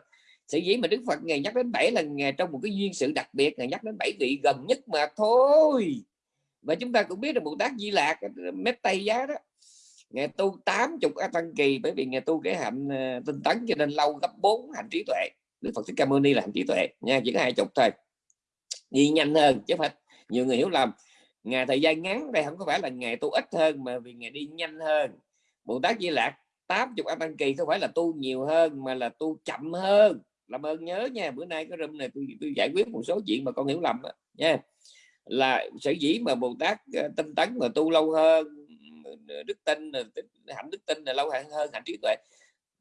A: Sự dĩ mà đức phật ngày nhắc đến bảy là ngày trong một cái duyên sự đặc biệt, ngày nhắc đến bảy vị gần nhất mà thôi. Và chúng ta cũng biết là bồ tát di lạc mét tây giá đó, ngày tu 80 a tăng kỳ, bởi vì ngày tu cái hạnh ờ, tinh tấn cho nên lâu gấp 4 hành trí tuệ. Đức phật thích ca mâu ni là hành trí tuệ, nha, chỉ có hai chục thôi. Đi nhanh hơn chứ phải nhiều người hiểu lầm ngày thời gian ngắn đây không có phải là ngày tu ít hơn mà vì ngày đi nhanh hơn. Bồ tát di lạc 80 a tăng kỳ không phải là tu nhiều hơn mà là tu chậm hơn. Làm ơn nhớ nha bữa nay cái room này tôi, tôi giải quyết một số chuyện mà con hiểu lầm đó, nha. Là sở dĩ mà bồ tát ờ, tinh tấn mà tu lâu hơn ờ, đức tin ờ, hạnh đức tin là lâu hơn hơn hạnh trí tuệ.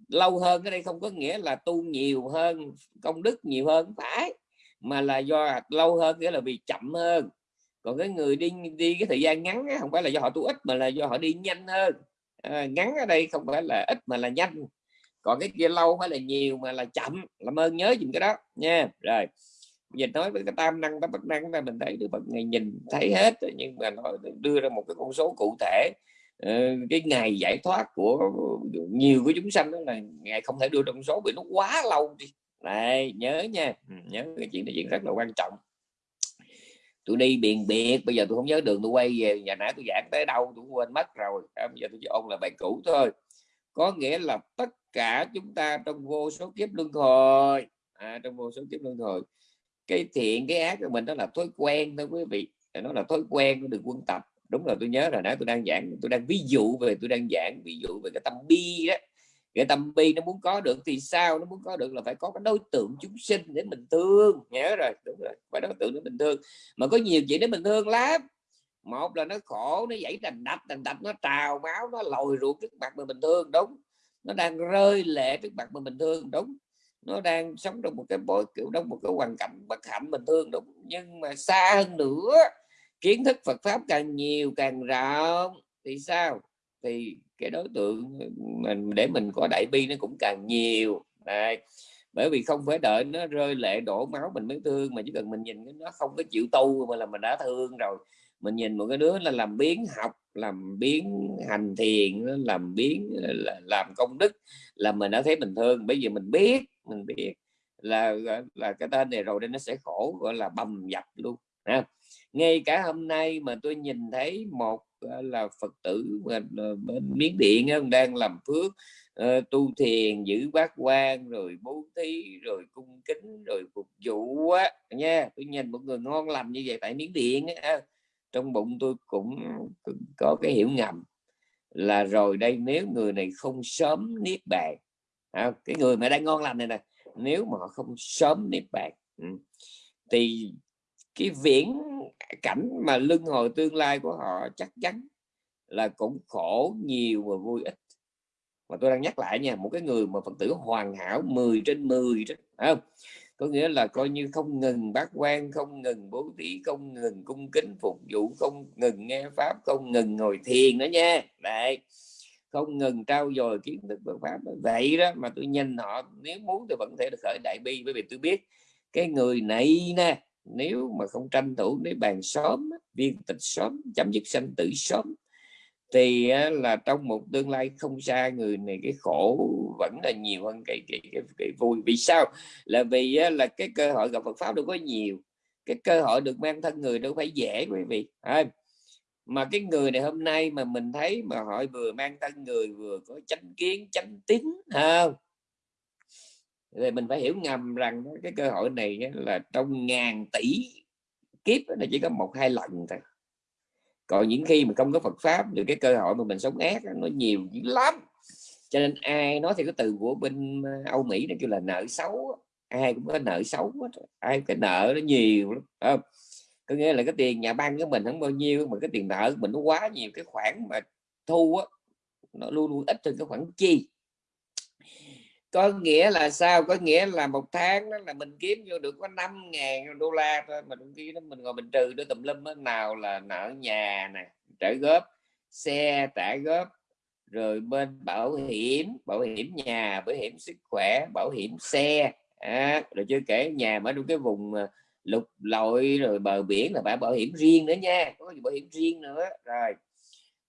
A: Lâu hơn cái đây không có nghĩa là tu nhiều hơn công đức nhiều hơn phải. Mà là do lâu hơn nghĩa là vì chậm hơn còn cái người đi đi cái thời gian ngắn không phải là do họ tu ít mà là do họ đi nhanh hơn. À, ngắn ở đây không phải là ít mà là nhanh. Còn cái kia lâu phải là nhiều mà là chậm. Làm ơn nhớ dùm cái đó nha. Rồi dịch nói với cái tam năng tam bất năng là mình thấy được Phật ngày nhìn thấy hết nhưng mà nó đưa ra một cái con số cụ thể. Ờ, cái ngày giải thoát của nhiều của chúng sanh đó là ngày không thể đưa trong số vì nó quá lâu đi. Này nhớ nha. Ừ, nhớ cái chuyện này chuyện rất là quan trọng tôi đi biền biệt bây giờ tôi không nhớ đường tôi quay về nhà nãy tôi giảng tới đâu tôi quên mất rồi. À, bây giờ tôi chỉ ôn là bài cũ thôi. Có nghĩa là tất cả chúng ta trong vô số kiếp luân hồi à, trong vô số kiếp luân hồi cái thiện cái ác của mình đó là thói quen thôi quý vị. Nó là thói quen nó được quân tập. Đúng là tôi nhớ rồi nãy tôi đang giảng tôi đang ví dụ về tôi đang giảng ví dụ về cái tâm bi đó cái tâm bi nó muốn có được thì sao? Nó muốn có được là phải có cái đối tượng chúng sinh để mình thương. Nhớ rồi, đúng rồi, phải đối tượng để mình thương. Mà có nhiều chuyện để mình thương lắm. Một là nó khổ, nó dãy đành đạch đành đạch, nó trào máu, nó lồi ruột trước mặt mình bình thương, đúng. Nó đang rơi lệ trước mặt mình bình thương, đúng. Nó đang sống trong một cái bối, kiểu, trong một cái hoàn cảnh bất hạnh bình thường đúng. Nhưng mà xa hơn nữa, kiến thức Phật pháp càng nhiều càng rộng, thì sao? Thì cái đối tượng mình, để mình có đại bi nó cũng càng nhiều Đấy. bởi vì không phải đợi nó rơi lệ đổ máu mình mới thương mà chỉ cần mình nhìn nó không có chịu tu mà là mình đã thương rồi mình nhìn một cái đứa là làm biến học, làm biến hành thiền, làm biến làm công đức là mình đã thấy mình thương bây giờ mình biết mình biết là là cái tên này rồi nên nó sẽ khổ, gọi là bầm dập luôn, ha. ngay cả hôm nay mà tôi nhìn thấy một là phật tử ờ, bên miến điện đang làm phước ờ, tu thiền giữ bát quan rồi bố thí rồi cung kính rồi phục vụ á nha. Tôi nhìn một người ngon lành như vậy tại miến điện á trong bụng tôi cũng có cái hiểu ngầm là rồi đây nếu người này không sớm niết bàn à, cái người mà đang ngon lành này nè nếu mà họ không sớm niết bàn ừ, thì cái viễn cảnh mà lưng hồi tương lai của họ chắc chắn là cũng khổ nhiều và vui ít. Mà tôi đang nhắc lại nha một cái người mà phật tử hoàn hảo 10 trên 10 đó, không? có nghĩa là coi như không ngừng bác quan không ngừng bố thí không ngừng cung kính phục vụ không ngừng nghe pháp không ngừng ngồi thiền nữa nha. Đấy. Không ngừng trao dồi kiến thức Phật pháp. Vậy đó mà tôi nhìn họ nếu muốn thì vẫn thể được khởi đại bi bởi vì tôi biết cái người này nè nếu mà không tranh thủ để bàn sớm viên tịch sớm chấm dứt sanh tử sớm thì là trong một tương lai không xa người này cái khổ vẫn là nhiều hơn cái cái, cái, cái vui. Vì sao? Là vì là cái cơ hội gặp Phật pháp đâu có nhiều. Cái cơ hội được mang thân người đâu phải dễ quý vị. À, mà cái người này hôm nay mà mình thấy mà họ vừa mang thân người vừa có chánh kiến chánh tín không thì mình phải hiểu ngầm rằng cái cơ hội này là trong ngàn tỷ kiếp là chỉ có một hai lần thôi. Còn những khi mà không có Phật pháp thì cái cơ hội mà mình sống ác nó nhiều lắm. Cho nên ai nói thì cái từ của bên ờ, Âu Mỹ nó kêu là nợ xấu ai cũng có nợ xấu ai cái nợ nó nhiều lắm không? Có nghĩa là cái tiền nhà băng của mình không bao nhiêu mà cái tiền nợ của mình nó quá nhiều, cái khoản mà thu á nó luôn luôn ít hơn cái khoản chi có nghĩa là sao? Có nghĩa là một tháng đó là mình kiếm vô được có 5 ngàn đô la thôi. Mà đôi khi đó mình ngồi mình trừ đôi tùm lum đó. nào là nợ nhà nè trả góp xe trả góp rồi bên bảo hiểm bảo hiểm nhà bảo hiểm sức khỏe bảo hiểm xe à, rồi chưa kể nhà mà trong cái vùng ờ, lục lội rồi bờ biển là phải bảo hiểm riêng nữa nha có bảo hiểm riêng nữa. Rồi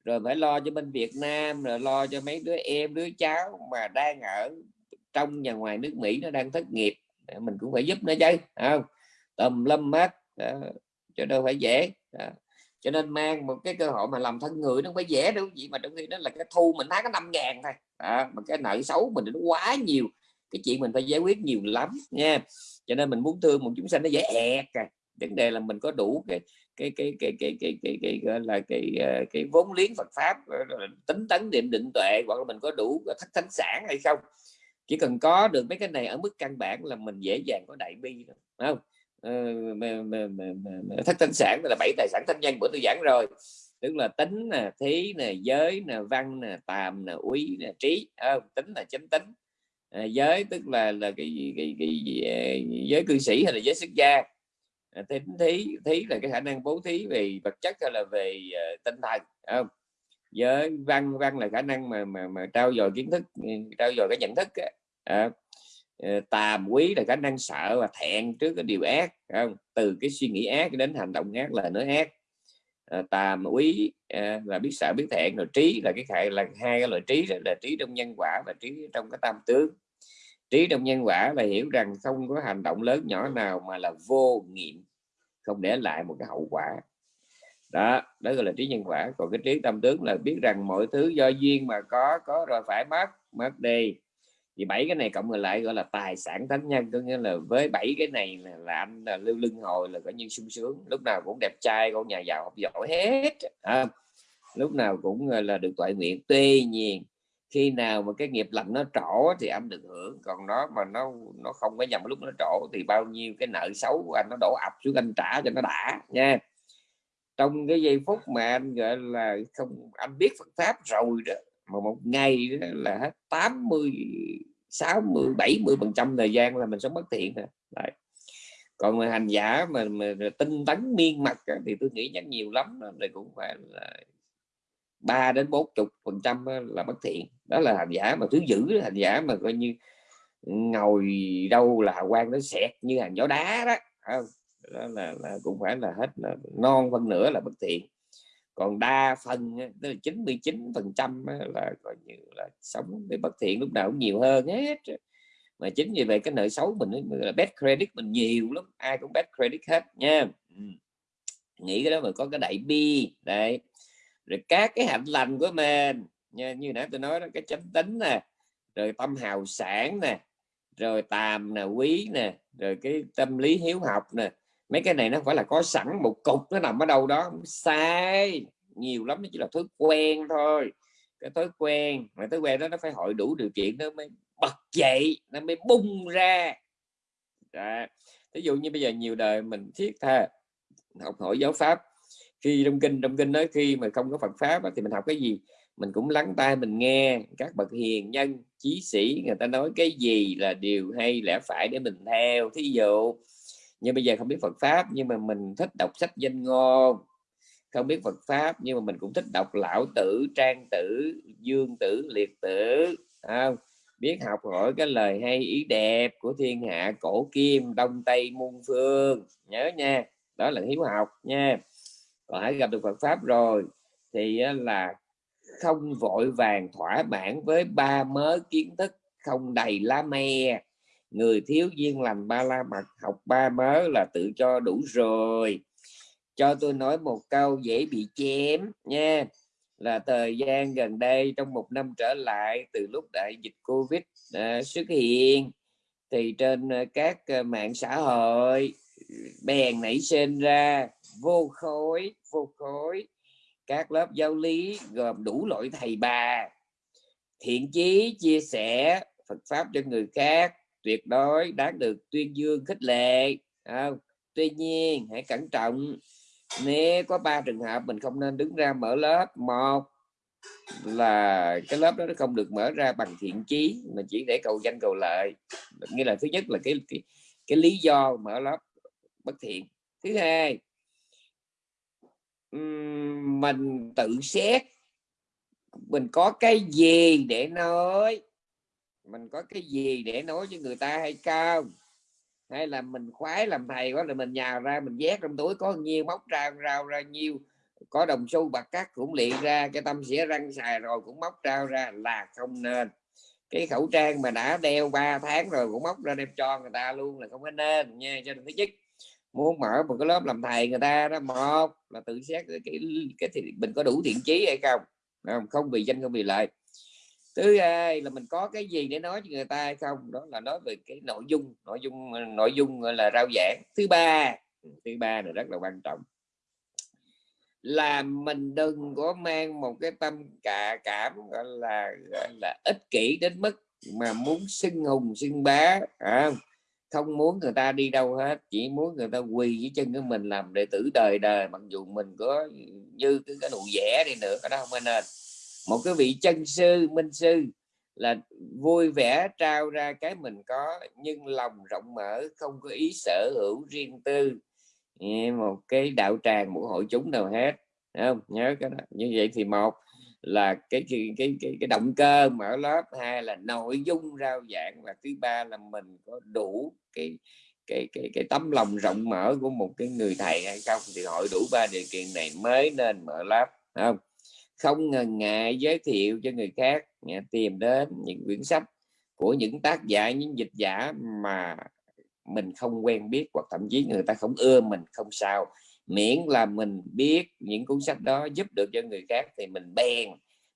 A: rồi phải lo cho bên Việt Nam rồi lo cho mấy đứa em đứa cháu mà đang ở trong và ngoài nước Mỹ nó đang thất nghiệp. Mình cũng phải giúp nó chứ không? Tầm lâm hết cho đâu phải dễ đó. cho nên mang một cái cơ hội mà làm thân người nó không phải dễ đâu gì mà trong khi đó là cái thu mình tháng có năm ngàn thôi đó. mà cái nợ xấu mình nó quá nhiều. Cái chuyện mình phải giải quyết nhiều lắm nha. Cho nên mình muốn thương một chúng sanh nó dễ ẹt à. Vấn đề là mình có đủ cái cái cái cái cái cái cái, cái, gọi là cái ờ, cái vốn liếng Phật pháp tính tấn niệm định tuệ hoặc là mình có đủ thất thánh sản hay không chỉ cần có được mấy cái này ở mức căn bản là mình dễ dàng có đại bi đó, không? Ờ, thất tinh sản là bảy tài sản thanh nhân bữa tôi giảng rồi. Tức là tính nè thí nè giới nè văn nè tàm nè úy nè trí không? tính là chánh tính. À, giới tức là là cái, cái, cái, cái ờ, giới cư sĩ hay là giới xuất gia. À, tính thí thí là cái khả năng bố thí về vật chất hay là về uh, tinh thần không? Với văn văn là khả năng mà mà, mà trao dồi kiến thức ừ, trao dồi cái nhận thức à, tàm quý là khả năng sợ và thẹn trước cái điều ác không? từ cái suy nghĩ ác đến hành động ác là nói ác. À, tàm quý à, là biết sợ biết thẹn rồi trí là cái khải là hai cái loại trí đó là trí trong nhân quả và trí trong cái tam tướng. Trí trong nhân quả là hiểu rằng không có hành động lớn nhỏ nào mà là vô nghiệm không để lại một cái hậu quả đó đó gọi là trí nhân quả. Còn cái trí tâm tướng là biết rằng mọi thứ do duyên mà có có rồi phải mất mất đi. Thì bảy cái này cộng lại gọi là tài sản thánh nhân. Có nghĩa là với bảy cái này là, là anh là lưu lưng hồi là coi như sung sướng. Lúc nào cũng đẹp trai con nhà giàu học giỏi hết. À, lúc nào cũng là được toại nguyện. Tuy nhiên khi nào mà cái nghiệp lành nó trổ thì anh được hưởng. Còn nó mà nó nó không có nhầm lúc nó trổ thì bao nhiêu cái nợ xấu của anh nó đổ ập xuống anh trả cho nó đã nha trong cái giây phút mà anh gọi là không anh biết Phật pháp rồi đó mà một ngày đó là hết 80 60 70 phần trăm thời gian là mình sống bất thiện rồi Đấy. còn mà hành giả mà, mà tinh tấn miên mặt thì tôi nghĩ chắc nhiều lắm thì cũng phải là 3 đến 40 phần trăm là bất thiện đó là hành giả mà thứ giữ hành giả mà coi như ngồi đâu là quan nó xẹt như hàng gió đá đó không? Đó là, là cũng phải là hết là non phân nửa là bất thiện. Còn đa phần tức là 99 phần trăm là coi như là sống với bất thiện lúc nào cũng nhiều hơn hết mà chính vì vậy cái nợ xấu mình là bad credit mình nhiều lắm ai cũng bad credit hết nha. Ừ. Nghĩ cái đó mà có cái đại bi đấy. Rồi các cái hạnh lành của mình nha, như nãy tôi nói đó cái chánh tính nè rồi tâm hào sản nè rồi tàm nè quý nè rồi cái tâm lý hiếu học nè mấy cái này nó phải là có sẵn một cục, nó nằm ở đâu đó. Sai, nhiều lắm, nó chỉ là thói quen thôi. Cái thói quen, mà thói quen đó nó phải hội đủ điều kiện nó mới bật dậy, nó mới bung ra. Đó. ví dụ như bây giờ nhiều đời mình thiết tha học hỏi giáo pháp. Khi trong kinh trong kinh nói khi mà không có Phật pháp thì mình học cái gì? Mình cũng lắng tai, mình nghe các bậc hiền nhân, chí sĩ, người ta nói cái gì là điều hay lẽ phải để mình theo. Thí dụ nhưng bây giờ không biết Phật pháp, nhưng mà mình thích đọc sách danh ngôn. Không biết Phật pháp, nhưng mà mình cũng thích đọc lão tử, trang tử, dương tử, liệt tử không? Biết học hỏi cái lời hay, ý đẹp của thiên hạ, cổ kim, đông tây, muôn phương. Nhớ nha, đó là hiếu học nha. Còn hãy gặp được Phật pháp rồi, thì là không vội vàng thỏa mãn với ba mớ kiến thức không đầy lá me người thiếu duyên lành ba la mật, học ba mớ là tự cho đủ rồi. Cho tôi nói một câu dễ bị chém nha. Là thời gian gần đây, trong một năm trở lại, từ lúc đại dịch covid à, xuất hiện, thì trên à, các à, mạng xã hội, bèn nảy sinh ra vô khối vô khối. Các lớp giáo lý gồm đủ loại thầy bà. Thiện chí chia sẻ Phật pháp cho người khác tuyệt đối đáng được tuyên dương khích lệ. Không? tuy nhiên hãy cẩn trọng. Nếu có ba trường hợp mình không nên đứng ra mở lớp. Một là cái lớp đó nó không được mở ra bằng thiện chí mà chỉ để cầu danh cầu lợi. Nghĩa là thứ nhất là cái cái, cái lý do mở lớp bất thiện. Thứ hai mình tự xét. Mình có cái gì để nói? Mình có cái gì để nói với người ta hay không? Hay là mình khoái làm thầy quá là mình nhào ra mình vét trong túi có nhiêu móc ra rau ra nhiêu có đồng xu bạc cát cũng liền ra cái tâm xỉa răng xài rồi cũng móc trao ra là không nên. Cái khẩu trang mà đã đeo 3 tháng rồi cũng móc ra đem cho người ta luôn là không có nên nha. Cho nên thứ nhất muốn mở một cái lớp làm thầy người ta đó một là tự xét cái cái, cái thì mình có đủ thiện chí hay không không, không vì danh không vì lợi thứ hai là mình có cái gì để nói cho người ta hay không? Đó là nói về cái nội dung nội dung nội dung là rao giảng. Thứ ba ừ, thứ ba là rất là quan trọng. Là mình đừng có mang một cái tâm cả cảm gọi là gọi là ích kỷ đến mức mà muốn xưng hùng xưng bá à, không? Muốn người ta đi đâu hết chỉ muốn người ta quỳ dưới chân của mình làm đệ tử đời đời. Mặc dù mình có như cái, cái nụ vẽ đi nữa cái đó không nên một cái vị chân sư minh sư là vui vẻ trao ra cái mình có nhưng lòng rộng mở không có ý sở hữu riêng tư. Một cái đạo tràng một hội chúng nào hết không? Nhớ cái đó. Như vậy thì một là cái cái cái cái, cái động cơ mở lớp hai là nội dung rao giảng và thứ ba là mình có đủ cái cái cái cái tấm lòng rộng mở của một cái người thầy hay không thì hội đủ ba điều kiện này mới nên mở lớp không? Không ngần ngại giới thiệu cho người khác tìm đến những quyển sách của những tác giả, những dịch giả mà mình không quen biết hoặc thậm chí người ta không ưa mình, không sao. Miễn là mình biết những cuốn sách đó giúp được cho người khác thì mình bèn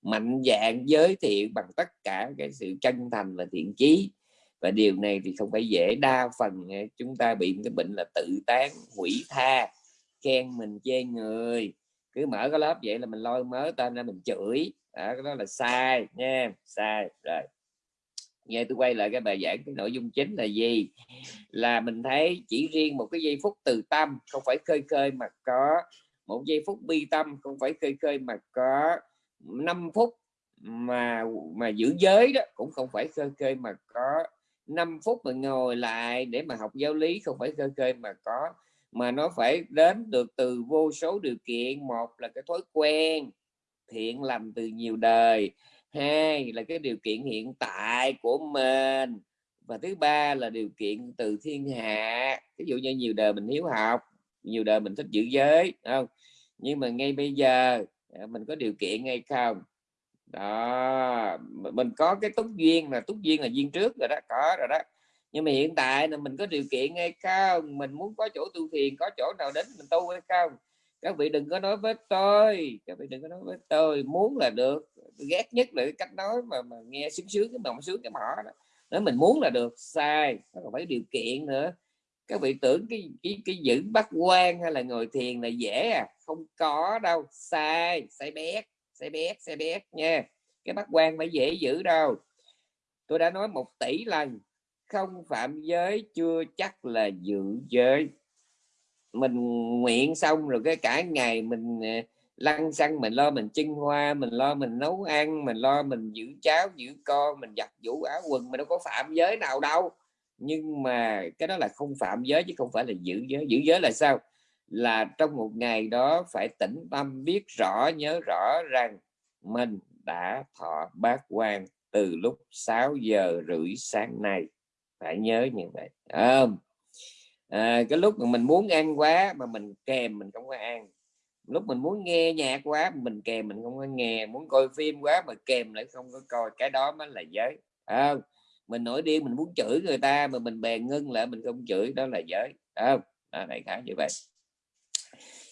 A: mạnh dạng giới thiệu bằng tất cả cái sự chân thành và thiện chí. Và điều này thì không phải dễ, đa phần ờ, chúng ta bị cái bệnh là tự tán, hủy tha, khen mình chê người cứ mở cái lớp vậy là mình lôi mớ tên ra mình chửi. Đó, cái đó là sai nha sai rồi. Nghe tôi quay lại cái bài giảng cái nội dung chính là gì? Là mình thấy chỉ riêng một cái giây phút từ tâm không phải khơi khơi mà có. Một giây phút bi tâm không phải khơi khơi mà có. 5 phút mà mà giữ giới đó cũng không phải khơi khơi mà có. 5 phút mà ngồi lại để mà học giáo lý không phải khơi khơi mà có mà nó phải đến được từ vô số điều kiện. Một là cái thói quen thiện lành từ nhiều đời. Hai là cái điều kiện hiện tại của mình. Và thứ ba là điều kiện từ thiên hạ. Ví dụ như nhiều đời mình hiếu học, nhiều đời mình thích giữ giới không? Nhưng mà ngay bây giờ à, mình có điều kiện hay không? Đó mình có cái túc duyên là túc duyên là duyên trước rồi đó, có rồi đó nhưng mà hiện tại là mình có điều kiện hay không mình muốn có chỗ tu thiền có chỗ nào đến mình tu hay không? Các vị đừng có nói với tôi các vị đừng có nói với tôi. Muốn là được ghét nhất là cái cách nói mà, mà nghe sướng sướng cái mộng sướng cái mỏ đó. Nếu mình muốn là được sai nó còn phải điều kiện nữa. Các vị tưởng cái cái cái giữ bắt quan hay là ngồi thiền là dễ à? Không có đâu sai sai bét sai bét sai bét nha. Cái bắt quan phải dễ giữ đâu. Tôi đã nói một tỷ lần không phạm giới, chưa chắc là giữ giới. Mình nguyện xong rồi cái cả ngày mình à, lăn xăng, mình lo mình chân hoa, mình lo mình nấu ăn, mình lo mình giữ cháo giữ con, mình giặt vũ áo quần, mình đâu có phạm giới nào đâu. Nhưng mà cái đó là không phạm giới chứ không phải là giữ giới. Giữ giới là sao? Là trong một ngày đó phải tĩnh tâm biết rõ, nhớ rõ rằng mình đã thọ bát quan từ lúc 6 giờ rưỡi sáng nay phải nhớ như vậy. À, à, cái lúc mà mình muốn ăn quá mà mình kèm mình không có ăn. Lúc mình muốn nghe nhạc quá mình kèm mình không có nghe. Muốn coi phim quá mà kèm lại không có coi. Cái đó mới là giới. À, mình nổi điên mình muốn chửi người ta mà mình bèn ngưng lại mình không chửi. Đó là giới. Không. À, đại khái như vậy.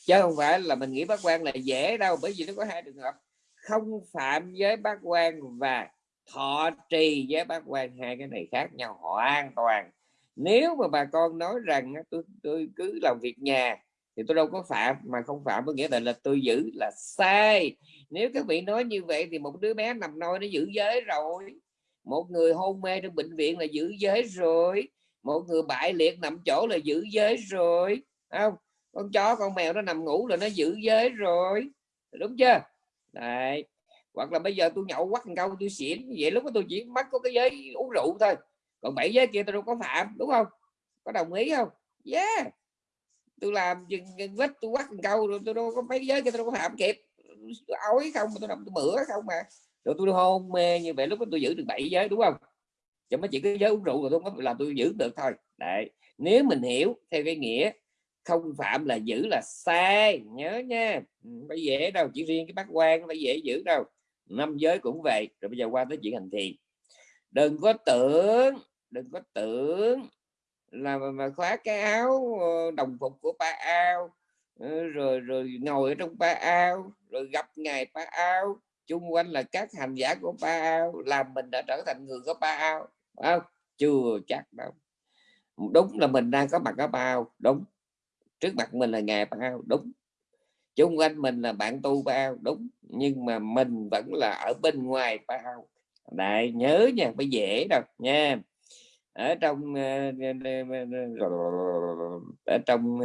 A: Chứ không phải là mình nghĩ bác quan là dễ đâu bởi vì nó có hai trường hợp. Không phạm giới bác quan và thọ trì với bác quan hai cái này khác nhau hoàn toàn. Nếu mà bà con nói rằng tôi tôi cứ làm việc nhà thì tôi đâu có phạm, mà không phạm có nghĩa là là tôi giữ là sai. Nếu các vị nói như vậy thì một đứa bé nằm nôi nó giữ giới rồi. Một người hôn mê trong bệnh viện là giữ giới rồi. Một người bại liệt nằm chỗ là giữ giới rồi. Không, con chó, con mèo nó nằm ngủ là nó giữ giới rồi. Đúng chưa? Đấy hoặc là bây giờ tôi nhậu quắc câu tôi xỉn, vậy lúc đó tôi chỉ mắc có cái giới uống rượu thôi. Còn bảy giới kia tôi đâu có phạm, đúng không? Có đồng ý không? Yeah. Tôi làm chừng vết tôi quắc câu rồi tôi đâu có mấy giới kia tôi đâu có phạm kịp. Tôi ói không mà tôi nằm tôi bữa không mà. Rồi tôi hôn mê như vậy, lúc đó tôi giữ được bảy giới, đúng không? Chứ mới chỉ cái giới uống rượu rồi tôi có là tôi giữ được thôi. Đấy. Nếu mình hiểu theo cái nghĩa không phạm là giữ là sai, nhớ nha. Ừ, phải dễ đâu, chỉ riêng cái bác quan phải dễ giữ đâu năm giới cũng vậy rồi bây giờ qua tới chuyện hành thiền. Đừng có tưởng đừng có tưởng là mà, khóa cái áo ờ, đồng phục của ba ao ờ, rồi rồi ngồi ở trong ba ao rồi gặp ngài ba ao. Chung quanh là các hành giả của ba ao làm mình đã trở thành người của ba ao không? Chưa chắc đâu. Đúng là mình đang có mặt ở ba ao đúng. Trước mặt mình là ngài ba ao đúng chung quanh mình là bạn tu ba ao đúng nhưng mà mình vẫn là ở bên ngoài ba ao đại nhớ nha phải dễ đâu nha ở trong ở trong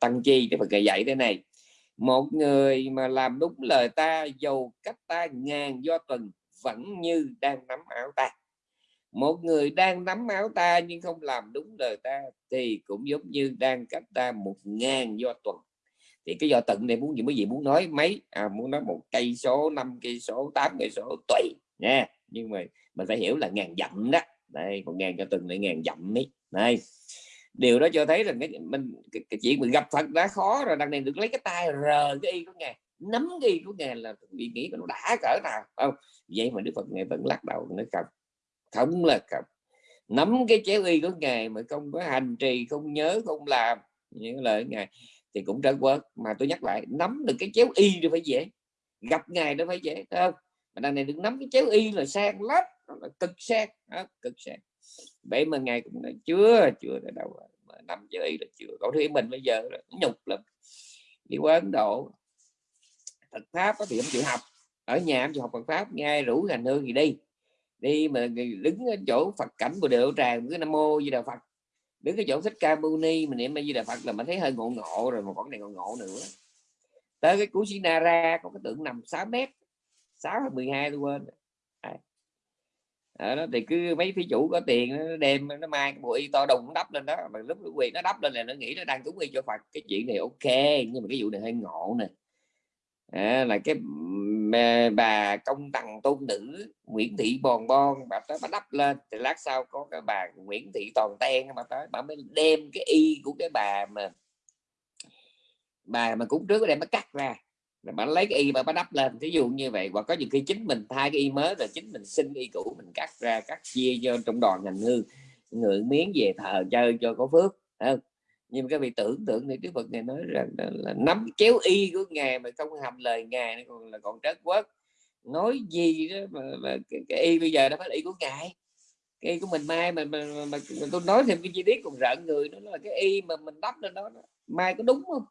A: tăng chi thì Phật dạy thế này một người mà làm đúng lời ta dầu cách ta ngàn do tuần vẫn như đang nắm áo ta một người đang nắm áo ta nhưng không làm đúng lời ta thì cũng giống như đang cách ta một ngàn do tuần thì cái do tận này muốn gì mới gì muốn nói mấy à, muốn nói một cây số năm cây số tám cây số tùy nha. Nhưng mà mình phải hiểu là ngàn dặm đó. Đây còn ngàn cho từng lại ngàn dặm ấy này điều đó cho thấy rằng cái mình cái, cái chuyện mình gặp phật đã khó rồi đằng này được lấy cái tay rờ cái y của ngài nắm cái y của ngài là bị nghĩ nó đã cỡ nào không? Vậy mà đức phật ngài vẫn lắc đầu nó không không là không. Nắm cái chéo y của ngài mà không có hành trì không nhớ không làm những lời ngài thì cũng trơn quên. Mà tôi nhắc lại nắm được cái chéo y thì phải dễ. Gặp ngài nó phải dễ không? Mà đằng này được nắm cái chéo y là sang lắm là cực sang đó, cực sang. Vậy mà ngày cũng nói chưa chưa tới đâu mà nắm chữ y là chưa. Cậu thấy mình bây giờ là nhục lắm. Đi qua ấn độ Phật pháp thì không chịu học. Ở nhà em chịu học Phật pháp ngay rủ hành hương thì đi. Đi mà đứng ở chỗ Phật cảnh của điệu tràng cứ nam mô di đà Phật đứng cái chỗ thích ca mâu ni mình niệm di đà Phật là mình thấy hơi ngộ ngộ rồi mà còn này ngộ ngộ nữa. Tới cái cú Sinara có cái tượng nằm 6 mét 6 hay 12 tôi quên đó, thì cứ mấy thí chủ có tiền nó đem nó mang cái bộ y to đùng đắp lên đó. Mà lúc quyền nó đắp lên là nó nghĩ nó đang cúng y cho Phật. Cái chuyện này ok nhưng mà cái vụ này hơi ngộ nè. À, là cái bà công tằng tôn nữ, Nguyễn Thị Bòn Bon. Bà tới, bà đắp lên. Thì lát sau có cái bà Nguyễn Thị Toàn Ten mà tới, bà mới đem cái y của cái bà mà bà mà cúng trước đem mới cắt ra. Bà lấy cái y mà bắt đắp lên. Ví dụ như vậy, hoặc có những khi chính mình thay cái y mới rồi chính mình xin y cũ, mình cắt ra, cắt chia cho trong đoàn ngành hương người miếng về thờ chơi cho có phước không? Nhưng các vị tưởng tượng thì Đức Phật này nói rằng là, là nắm kéo y của ngài mà không hầm lời ngài còn là còn trớt quất. Nói gì đó mà, mà cái, cái y bây giờ nó phải y của ngài. Cái y của mình mai mà, mà, mà, mà, mà tôi nói thêm cái chi tiết còn rợn người nó là cái y mà mình đắp lên đó mai có đúng không?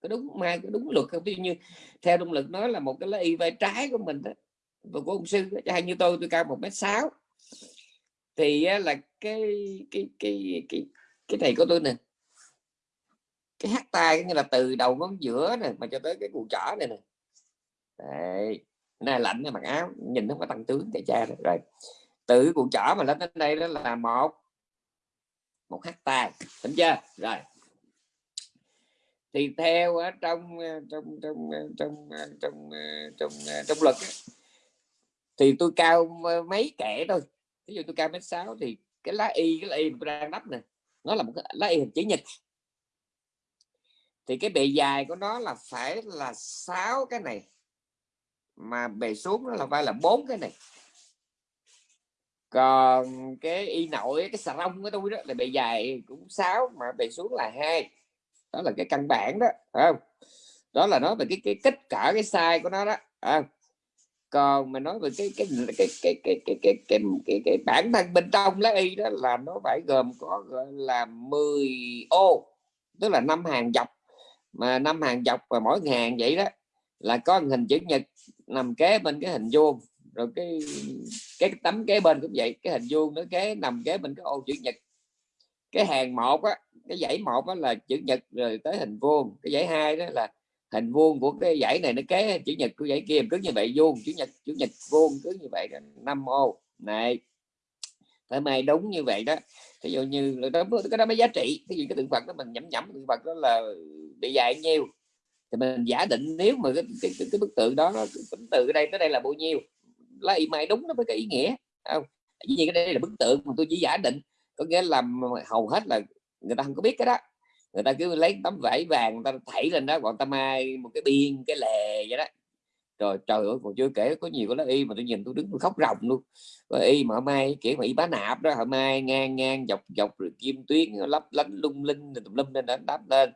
A: Có đúng mai có đúng luật không? Ví như theo đúng lực nói là một cái lá y vai trái của mình đó và của ông sư hay như tôi tôi cao một mét sáu thì là cái cái cái cái cái thầy của tôi nè. Cái hát tay như là từ đầu ngón giữa này mà cho tới cái cụ trỏ này nè. Đây này lạnh này mặc áo, nhìn nó có tăng tướng tại cha rồi. rồi, từ cụ trỏ mà lên đến đây đó là một một hát tay đúng chưa? Rồi. Thì theo ở ờ, trong trong ờ, trong ờ, trong trong trong trong luật thì tôi cao mấy kẻ thôi? Ví dụ tôi cao mét sáu thì cái lá y, cái lá y tôi đang đắp nè nó là một cái lá y hình chữ nhật. Thì cái bề dài của nó là phải là sáu cái này, mà bề xuống nó là phải là bốn cái này. Còn cái y nội, cái xà rong của tôi đó là bề dài cũng sáu, mà bề xuống là hai. Đó là cái căn bản đó không? Đó là nói về cái cái kích cỡ, cái size của nó đó không? Còn mà nói về cái cái cái cái cái cái cái cái, cái, cái, cái bản thân bên trong lá y đó là nó phải gồm có gọi là 10 ô tức là năm hàng dọc. Mà năm hàng dọc và mỗi hàng vậy đó là có hình chữ nhật nằm kế bên cái hình vuông. Rồi cái cái tấm kế bên cũng vậy cái hình vuông nó kế nằm kế bên cái ô chữ nhật. Cái hàng một á cái dãy một á là chữ nhật rồi tới hình vuông. Cái dãy hai đó là hình vuông của cái dãy này nó kế chữ nhật của dãy kia cứ như vậy vuông chữ nhật chữ nhật vuông cứ như vậy năm ô. Này phải mày đúng như vậy đó. Ví dụ như đó cái đó mới giá trị. Cái gì cái tượng phật đó mình nhẩm nhẩm tượng phật đó là bị dài nhiêu. Thì mình giả định nếu mà cái, cái, cái, cái bức tượng đó nó tính từ đây tới đây là bao nhiêu. Lấy mày đúng nó mới có ý nghĩa không? Dĩ nhiên cái đây là bức tượng mà tôi chỉ giả định có nghĩa là hầu hết là người ta không có biết cái đó người ta cứ lấy tấm vải vàng, người ta thảy lên đó còn ta mai một cái biên, cái lề vậy đó. Rồi, trời ơi, còn chưa kể có nhiều cái y mà tôi nhìn tôi đứng tôi khóc ròng luôn. Rồi y mà mai kiểu mà y bá nạp đó, họ mai ngang ngang, dọc dọc, rồi kim tuyến lấp lánh lung linh tùm lum lên đó đáp lên.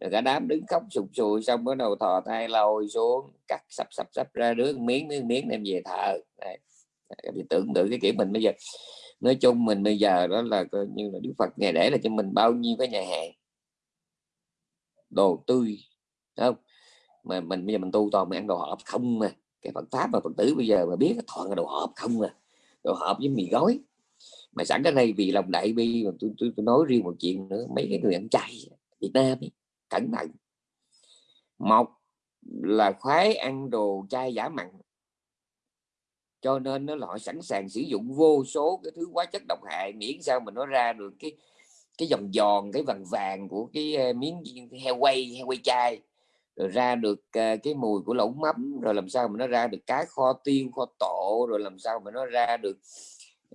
A: Rồi cả đám đứng khóc sụp sùi, xong bắt đầu thò tay lôi xuống, cắt sập sập sập ra đứa miếng miếng miếng đem về thờ. Thì tưởng tượng cái kiểu mình bây giờ. Nói chung mình bây giờ đó là coi như là Đức Phật ngày để là cho mình bao nhiêu cái nhà hàng đồ tươi không? Mà mình bây giờ mình tu toàn mình ăn đồ hộp không mà cái Phật pháp mà Phật tử bây giờ mà biết toàn là đồ hộp không mà đồ hộp với mì gói. Mà sẵn cái này vì lòng đại bi mà tôi, tôi, tôi nói riêng một chuyện nữa mấy cái người ăn chay Việt Nam ấy, cẩn thận. Một là khoái ăn đồ chay giả mặn. Cho nên nó họ sẵn sàng sử dụng vô số cái thứ hóa chất độc hại miễn sao mà nó ra được cái cái vòng giòn cái vàng vàng của cái ờ, miếng heo quay heo quay chai rồi ra được ờ, cái mùi của lẩu mắm rồi làm sao mà nó ra được cá kho tiêu kho tổ rồi làm sao mà nó ra được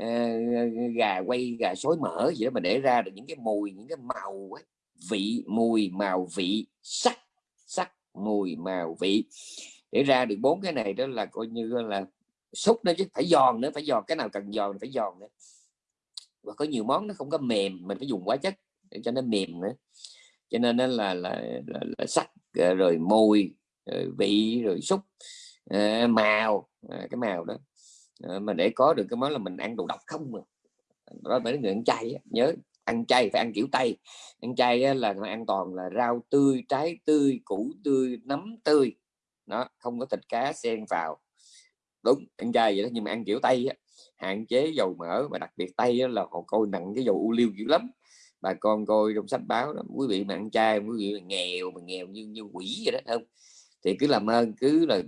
A: uh, gà quay gà xối mỡ gì đó mà để ra được những cái mùi những cái màu ấy, vị mùi màu vị sắc sắc mùi màu vị. Để ra được bốn cái này đó là coi như là xúc nữa chứ phải giòn nữa phải giòn cái nào cần giòn phải giòn nữa và có nhiều món nó không có mềm mình phải dùng hóa chất để cho nó mềm nữa. Cho nên nó là là, là, là sắc ờ, rồi mùi rồi ờ, vị rồi xúc à, ờ, màu à, cái màu đó. À, mà để có được cái món là mình ăn đồ độc không mà đó phải người ăn chay á. nhớ ăn chay phải ăn kiểu tây. Ăn chay là an toàn là rau tươi trái tươi củ tươi nấm tươi. Nó không có thịt cá xen vào. Đúng ăn chay vậy đó nhưng mà ăn kiểu tây á, hạn chế dầu mỡ và đặc biệt tây là họ coi nặng cái dầu u liu dữ lắm. Bà con coi trong sách báo đó quý vị mà ăn chay quý vị mà nghèo mà nghèo như như quỷ vậy đó không? Thì cứ làm ơn cứ là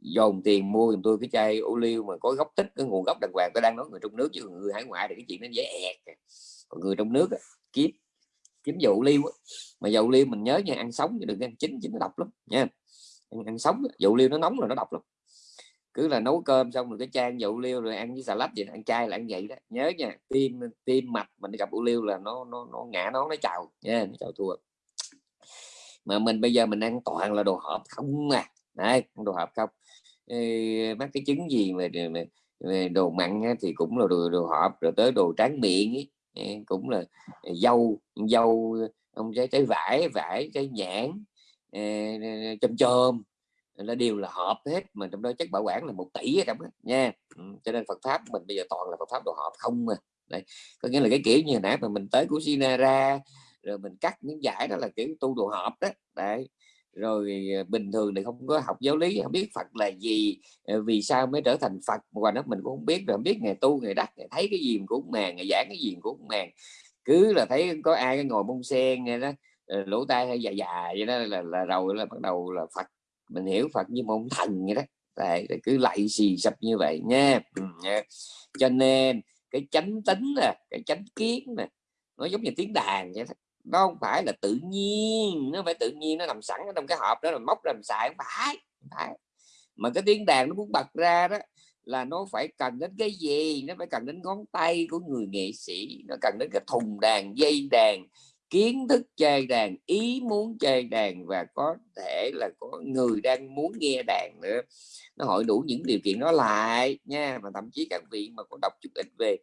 A: dồn tiền mua giùm tôi cái chai ô liu mà có gốc tích cái nguồn gốc đàng hoàng. Tôi đang nói người trong nước chứ người hải ngoại thì cái chuyện nó dễ ẹt còn người trong nước kiếm kiếm dầu liu mà dầu liu mình nhớ nha ăn sống chứ đừng ăn chín chín nó độc lắm nha. Ăn, ăn sống dầu liu nó nóng là nó độc lắm cứ là nấu cơm xong rồi cái chan dầu liêu rồi ăn với xà lách vậy ăn chay là ăn vậy đó. Nhớ nha tim tim mạch mình gặp u liêu là nó nó nó ngã nó nó chào. Nha nó chào thua. Mà mình bây giờ mình ăn toàn là đồ hộp không à. Đấy đồ hộp không. Ê, mấy cái trứng gì mà, mà, mà đồ mặn thì cũng là đồ, đồ hộp rồi tới đồ tráng miệng ấy. Cũng là à, dâu dâu ông trái trái vải vải trái nhãn à, chôm chôm nó đều là hộp hết mà trong đó chất bảo quản là một tỷ ở trong đó nha. Ừ, cho nên Phật pháp mình bây giờ toàn là Phật pháp đồ hộp không mà đấy có nghĩa là cái kiểu như nãy mà mình tới của Sina ra rồi mình cắt miếng giải đó là kiểu tu đồ hộp đó. Đấy rồi ờ, bình thường thì không có học giáo lý không biết Phật là gì ờ, vì sao mới trở thành Phật mà nó mình cũng không biết rồi không biết ngày tu ngày đắc ngày thấy cái gì cũng màng ngày giảng cái gì cũng màng. Cứ là thấy có ai ngồi bông sen nghe đó ờ, lỗ tai hay dài dài vậy đó là, là rồi là bắt đầu là Phật mình hiểu Phật như một thần vậy đó. Đấy, cứ lạy xì sập như vậy nha. Ừ, nha. Cho nên cái chánh tính nè cái chánh kiến nè nó giống như tiếng đàn vậy đó. Nó không phải là tự nhiên nó phải tự nhiên nó nằm sẵn ở trong cái hộp đó là móc làm xài không phải, không phải. Mà cái tiếng đàn nó muốn bật ra đó là nó phải cần đến cái gì? Nó phải cần đến ngón tay của người nghệ sĩ nó cần đến cái thùng đàn dây đàn kiến thức chơi đàn, ý muốn chơi đàn và có thể là có người đang muốn nghe đàn nữa. Nó hội đủ những điều kiện đó lại nha, mà thậm chí các vị mà có đọc chút ít về,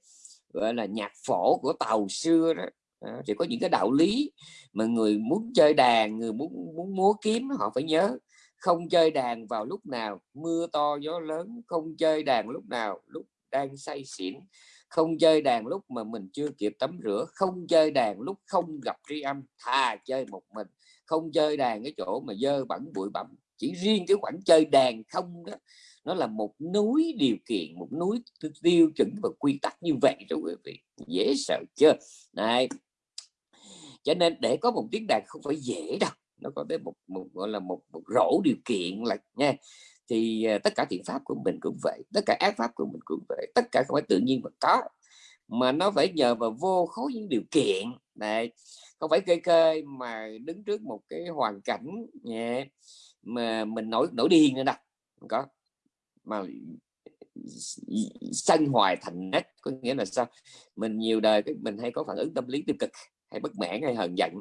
A: gọi là, nhạc phổ của tàu xưa đó, thì có những cái đạo lý mà người muốn chơi đàn, người muốn muốn múa kiếm, họ phải nhớ, không chơi đàn vào lúc nào, mưa to gió lớn, không chơi đàn lúc nào, lúc đang say xỉn không chơi đàn lúc mà mình chưa kịp tắm rửa. Không chơi đàn lúc không gặp tri âm thà chơi một mình. Không chơi đàn cái chỗ mà dơ bẩn bụi bặm. Chỉ riêng cái khoản chơi đàn không đó nó là một núi điều kiện một núi tiêu chuẩn và quy tắc như vậy đó quý vị. Dễ sợ chưa này cho nên để có một tiếng đàn không phải dễ đâu. Nó có tới một, một gọi là một, một rổ điều kiện là nha thì à, tất cả thiện pháp của mình cũng vậy tất cả ác pháp của mình cũng vậy tất cả không phải tự nhiên mà có mà nó phải nhờ vào vô khối những điều kiện. Này không phải kê kê mà đứng trước một cái hoàn cảnh nhẹ mà mình nổi nổi điên nữa đâu không có. Mà sanh hoài thành nét có nghĩa là sao? Mình nhiều đời mình hay có phản ứng tâm lý tiêu cực hay bất mãn hay hờn giận.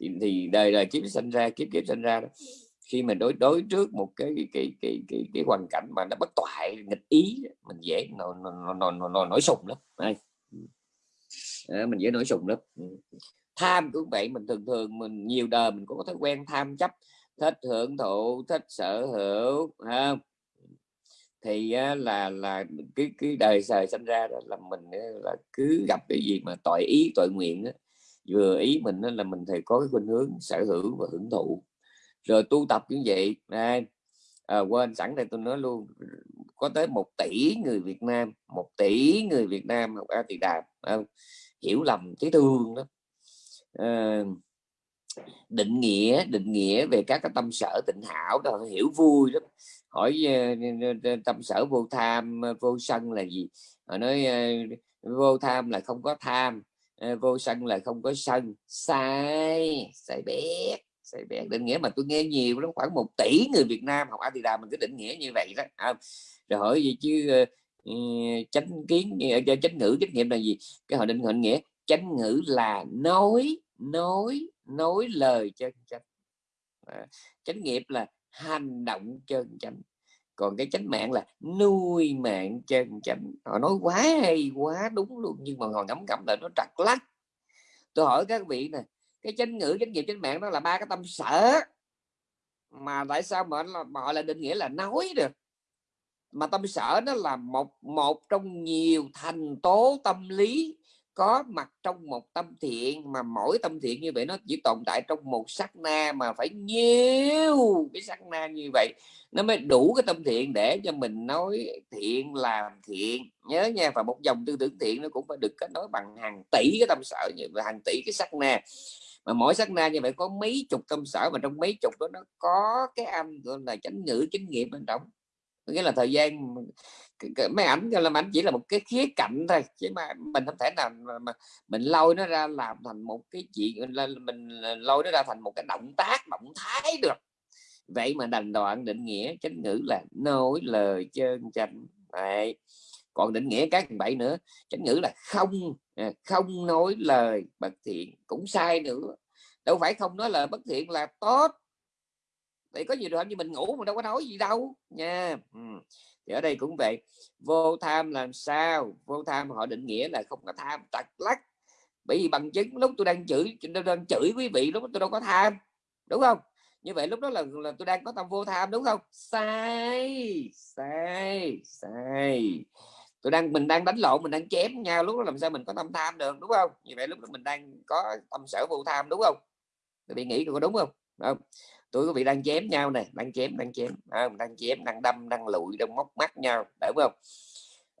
A: Thì, thì đời đời kiếp sinh ra kiếp kiếp sinh ra đó khi mình đối đối trước một cái cái cái cái cái, cái hoàn cảnh mà nó bất toại nghịch ý mình dễ nổi nổi nổi, nổi, sùng lắm đây à, mình dễ nổi sùng lắm tham cũng vậy mình thường thường mình nhiều đời mình cũng có thói quen tham chấp thích hưởng thụ thích sở hữu không? Thì là là cái cái đời sời sinh ra đó là mình là cứ gặp cái gì mà tội ý tội nguyện đó, vừa ý mình đó là mình thì có cái khuynh hướng sở hữu và hưởng thụ rồi tu tập như vậy. Đây à, quên sẵn đây tôi nói luôn có tới một tỷ người Việt Nam một tỷ người Việt Nam học A Tỳ Đàm hiểu lầm thấy thương đó à, ờ, định nghĩa định nghĩa về các cái tâm sở tịnh hảo đó hiểu vui lắm. Hỏi ờ, tâm sở vô tham ờ, vô sân là gì? Họ nói vô tham là không có tham vô sân là không có sân. Sai sai biết sai định nghĩa mà tôi nghe nhiều lắm khoảng một tỷ người Việt Nam học Atida mình cứ định nghĩa như vậy đó. À, rồi hỏi gì chứ uh, chánh kiến uh, chánh ngữ trách nhiệm là gì? Cái họ định họ nghĩa chánh ngữ là nói nói nói lời chân chánh. À, chánh nghiệp là hành động chân chánh. Còn cái chánh mạng là nuôi mạng chân chánh. Họ nói quá hay quá đúng luôn nhưng mà họ ngấm ngẫm lại nó trật lắc. Tôi hỏi các vị nè cái chánh ngữ chánh nghiệp chánh mạng đó là ba cái tâm sở. Mà tại sao mà, mà họ lại định nghĩa là nói được? Mà tâm sở nó là một một trong nhiều thành tố tâm lý có mặt trong một tâm thiện mà mỗi tâm thiện như vậy nó chỉ tồn tại trong một sắc na mà phải nhiều cái sắc na như vậy nó mới đủ cái tâm thiện để cho mình nói thiện làm thiện. Nhớ nha và một dòng tư tưởng thiện nó cũng phải được kết nối bằng hàng tỷ cái tâm sở như hàng tỷ cái sắc na mà mỗi sát na như vậy có mấy chục tâm sở mà trong mấy chục đó nó có cái âm gọi là chánh ngữ chánh nghiệp bên trong. Nghĩa là thời gian mấy ảnh cho làm ảnh chỉ là một cái khía cạnh thôi chứ mà mình không thể nào mà, mà mình lôi nó ra làm thành một cái chuyện là mình lôi nó ra thành một cái động tác động thái được. Vậy mà đành đoạn định nghĩa chánh ngữ là nói lời chân chánh. Đấy còn định nghĩa các bảy nữa chánh ngữ là không à, không nói lời bất thiện cũng sai nữa. Đâu phải không nói lời bất thiện là tốt. Thì có nhiều trường hợp như mình ngủ mà đâu có nói gì đâu nha. Ừ. thì ở đây cũng vậy. Vô tham làm sao? Vô tham họ định nghĩa là không có tham tật lắc. Bởi vì bằng chứng lúc tôi đang chửi tôi đang chửi quý vị lúc tôi đâu có tham đúng không? Như vậy lúc đó là, là tôi đang có tâm vô tham đúng không? Sai sai sai tôi đang mình đang đánh lộn mình đang chém nhau lúc đó làm sao mình có tâm tham được đúng không? Như vậy lúc đó mình đang có tâm sở vô tham đúng không? Tôi bị nghĩ có đúng không? Không? Tôi có bị đang chém nhau này đang chém đang chém. À, đang chém đang đâm đang lụi đang móc mắt nhau đúng không?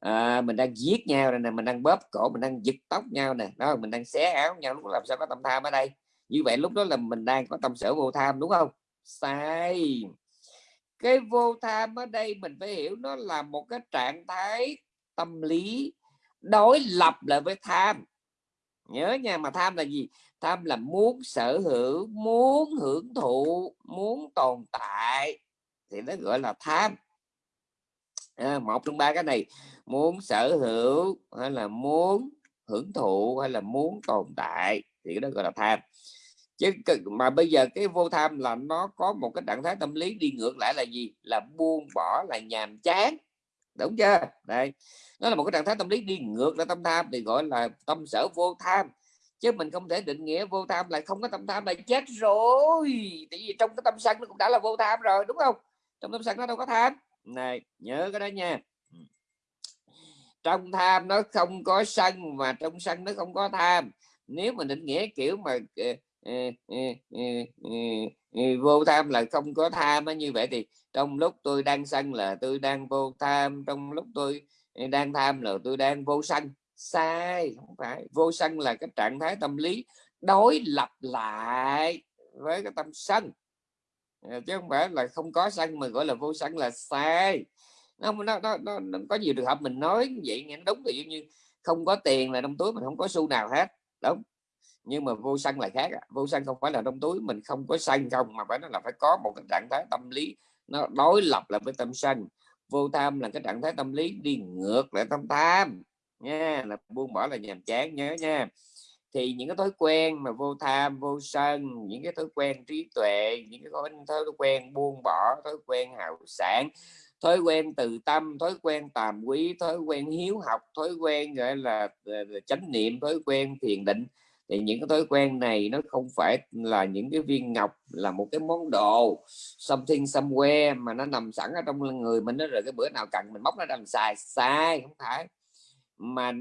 A: À, mình đang giết nhau này này mình đang bóp cổ mình đang giật tóc nhau nè đó mình đang xé áo nhau lúc làm sao có tâm tham ở đây? Như vậy lúc đó là mình đang có tâm sở vô tham đúng không? Sai. Cái vô tham ở đây mình phải hiểu nó là một cái trạng thái tâm lý đối lập lại với tham. Nhớ nha mà tham là gì? Tham là muốn sở hữu muốn hưởng thụ muốn tồn tại. Thì nó gọi là tham. À, một trong ba cái này muốn sở hữu hay là muốn hưởng thụ hay là muốn tồn tại thì đó gọi là tham. Chứ mà bây giờ cái vô tham là nó có một cái trạng thái tâm lý đi ngược lại là gì? Là buông bỏ là nhàm chán đúng chưa? Đây, nó là một cái trạng thái tâm lý đi ngược lại tâm tham thì gọi là tâm sở vô tham. Chứ mình không thể định nghĩa vô tham là không có tâm tham là chết rồi. Tại vì trong cái tâm sân nó cũng đã là vô tham rồi, đúng không? Trong tâm sân nó đâu có tham. Này, nhớ cái đó nha. Trong tham nó không có sân mà trong sân nó không có tham. Nếu mà định nghĩa kiểu mà ờ, ờ, ờ, vô tham là không có tham như vậy thì trong lúc tôi đang sân là tôi đang vô tham trong lúc tôi đang tham là tôi đang vô sân. Sai không phải vô sân là cái trạng thái tâm lý đối lập lại với cái tâm sân. Ờ, chứ không phải là không có sân mà gọi là vô sân là sai. Nó, nó, nó, nó, nó có nhiều trường hợp mình nói vậy nghe đúng thì như không có tiền là trong túi mình không có xu nào hết đúng nhưng mà vô sân là khác vô sân không phải là trong túi, mình không có sân không, mà phải nó là phải có một cái trạng thái tâm lý nó đối lập lại với tâm sân. Vô tham là cái trạng thái tâm lý đi ngược lại tâm tham, nha, là buông bỏ là nhàm chán, nhớ nha. Thì những cái thói quen mà vô tham, vô sân, những cái thói quen trí tuệ, những cái thói quen buông bỏ, thói quen hào sản thói quen từ tâm, thói quen tàm quý, thói quen hiếu học, thói quen, gọi là ờ, ờ, chánh niệm, thói quen thiền định thì những cái thói quen này nó không phải là những cái viên ngọc là một cái món đồ something somewhere mà nó nằm sẵn ở trong người mình nó rồi cái bữa nào cần mình móc nó làm xài. Sai không phải. Mà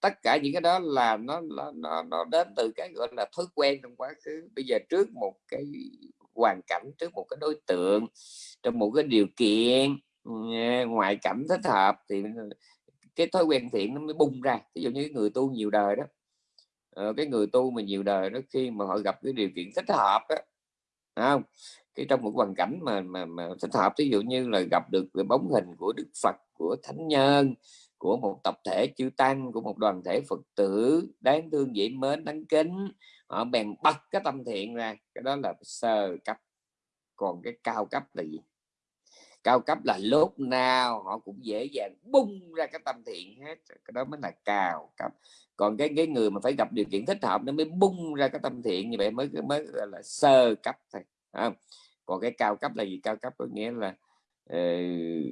A: tất cả những cái đó là nó nó nó, nó đến từ cái gọi là thói quen trong quá khứ. Bây giờ trước một cái hoàn cảnh trước một cái đối tượng trong một cái điều kiện ừ, ngoại cảnh thích hợp thì cái thói quen thiện nó mới bung ra. Ví dụ như người tu nhiều đời đó ờ, cái người tu mà nhiều đời đó khi mà họ gặp cái điều kiện thích hợp á, không? Cái trong một hoàn cảnh mà mà, mà thích hợp ví dụ như là gặp được cái bóng hình của Đức Phật của thánh nhân của một tập thể chư tăng của một đoàn thể Phật tử đáng thương dễ mến đáng kính họ bèn bật cái tâm thiện ra. Cái đó là sơ cấp. Còn cái cao cấp là gì? Cao cấp là lúc nào họ cũng dễ dàng bung ra cái tâm thiện hết cái đó mới là cao cấp. Còn cái cái người mà phải gặp điều kiện thích hợp nó mới bung ra cái tâm thiện như vậy mới mới gọi là sơ cấp thôi không? còn cái cao cấp là gì? Cao cấp có nghĩa là uh,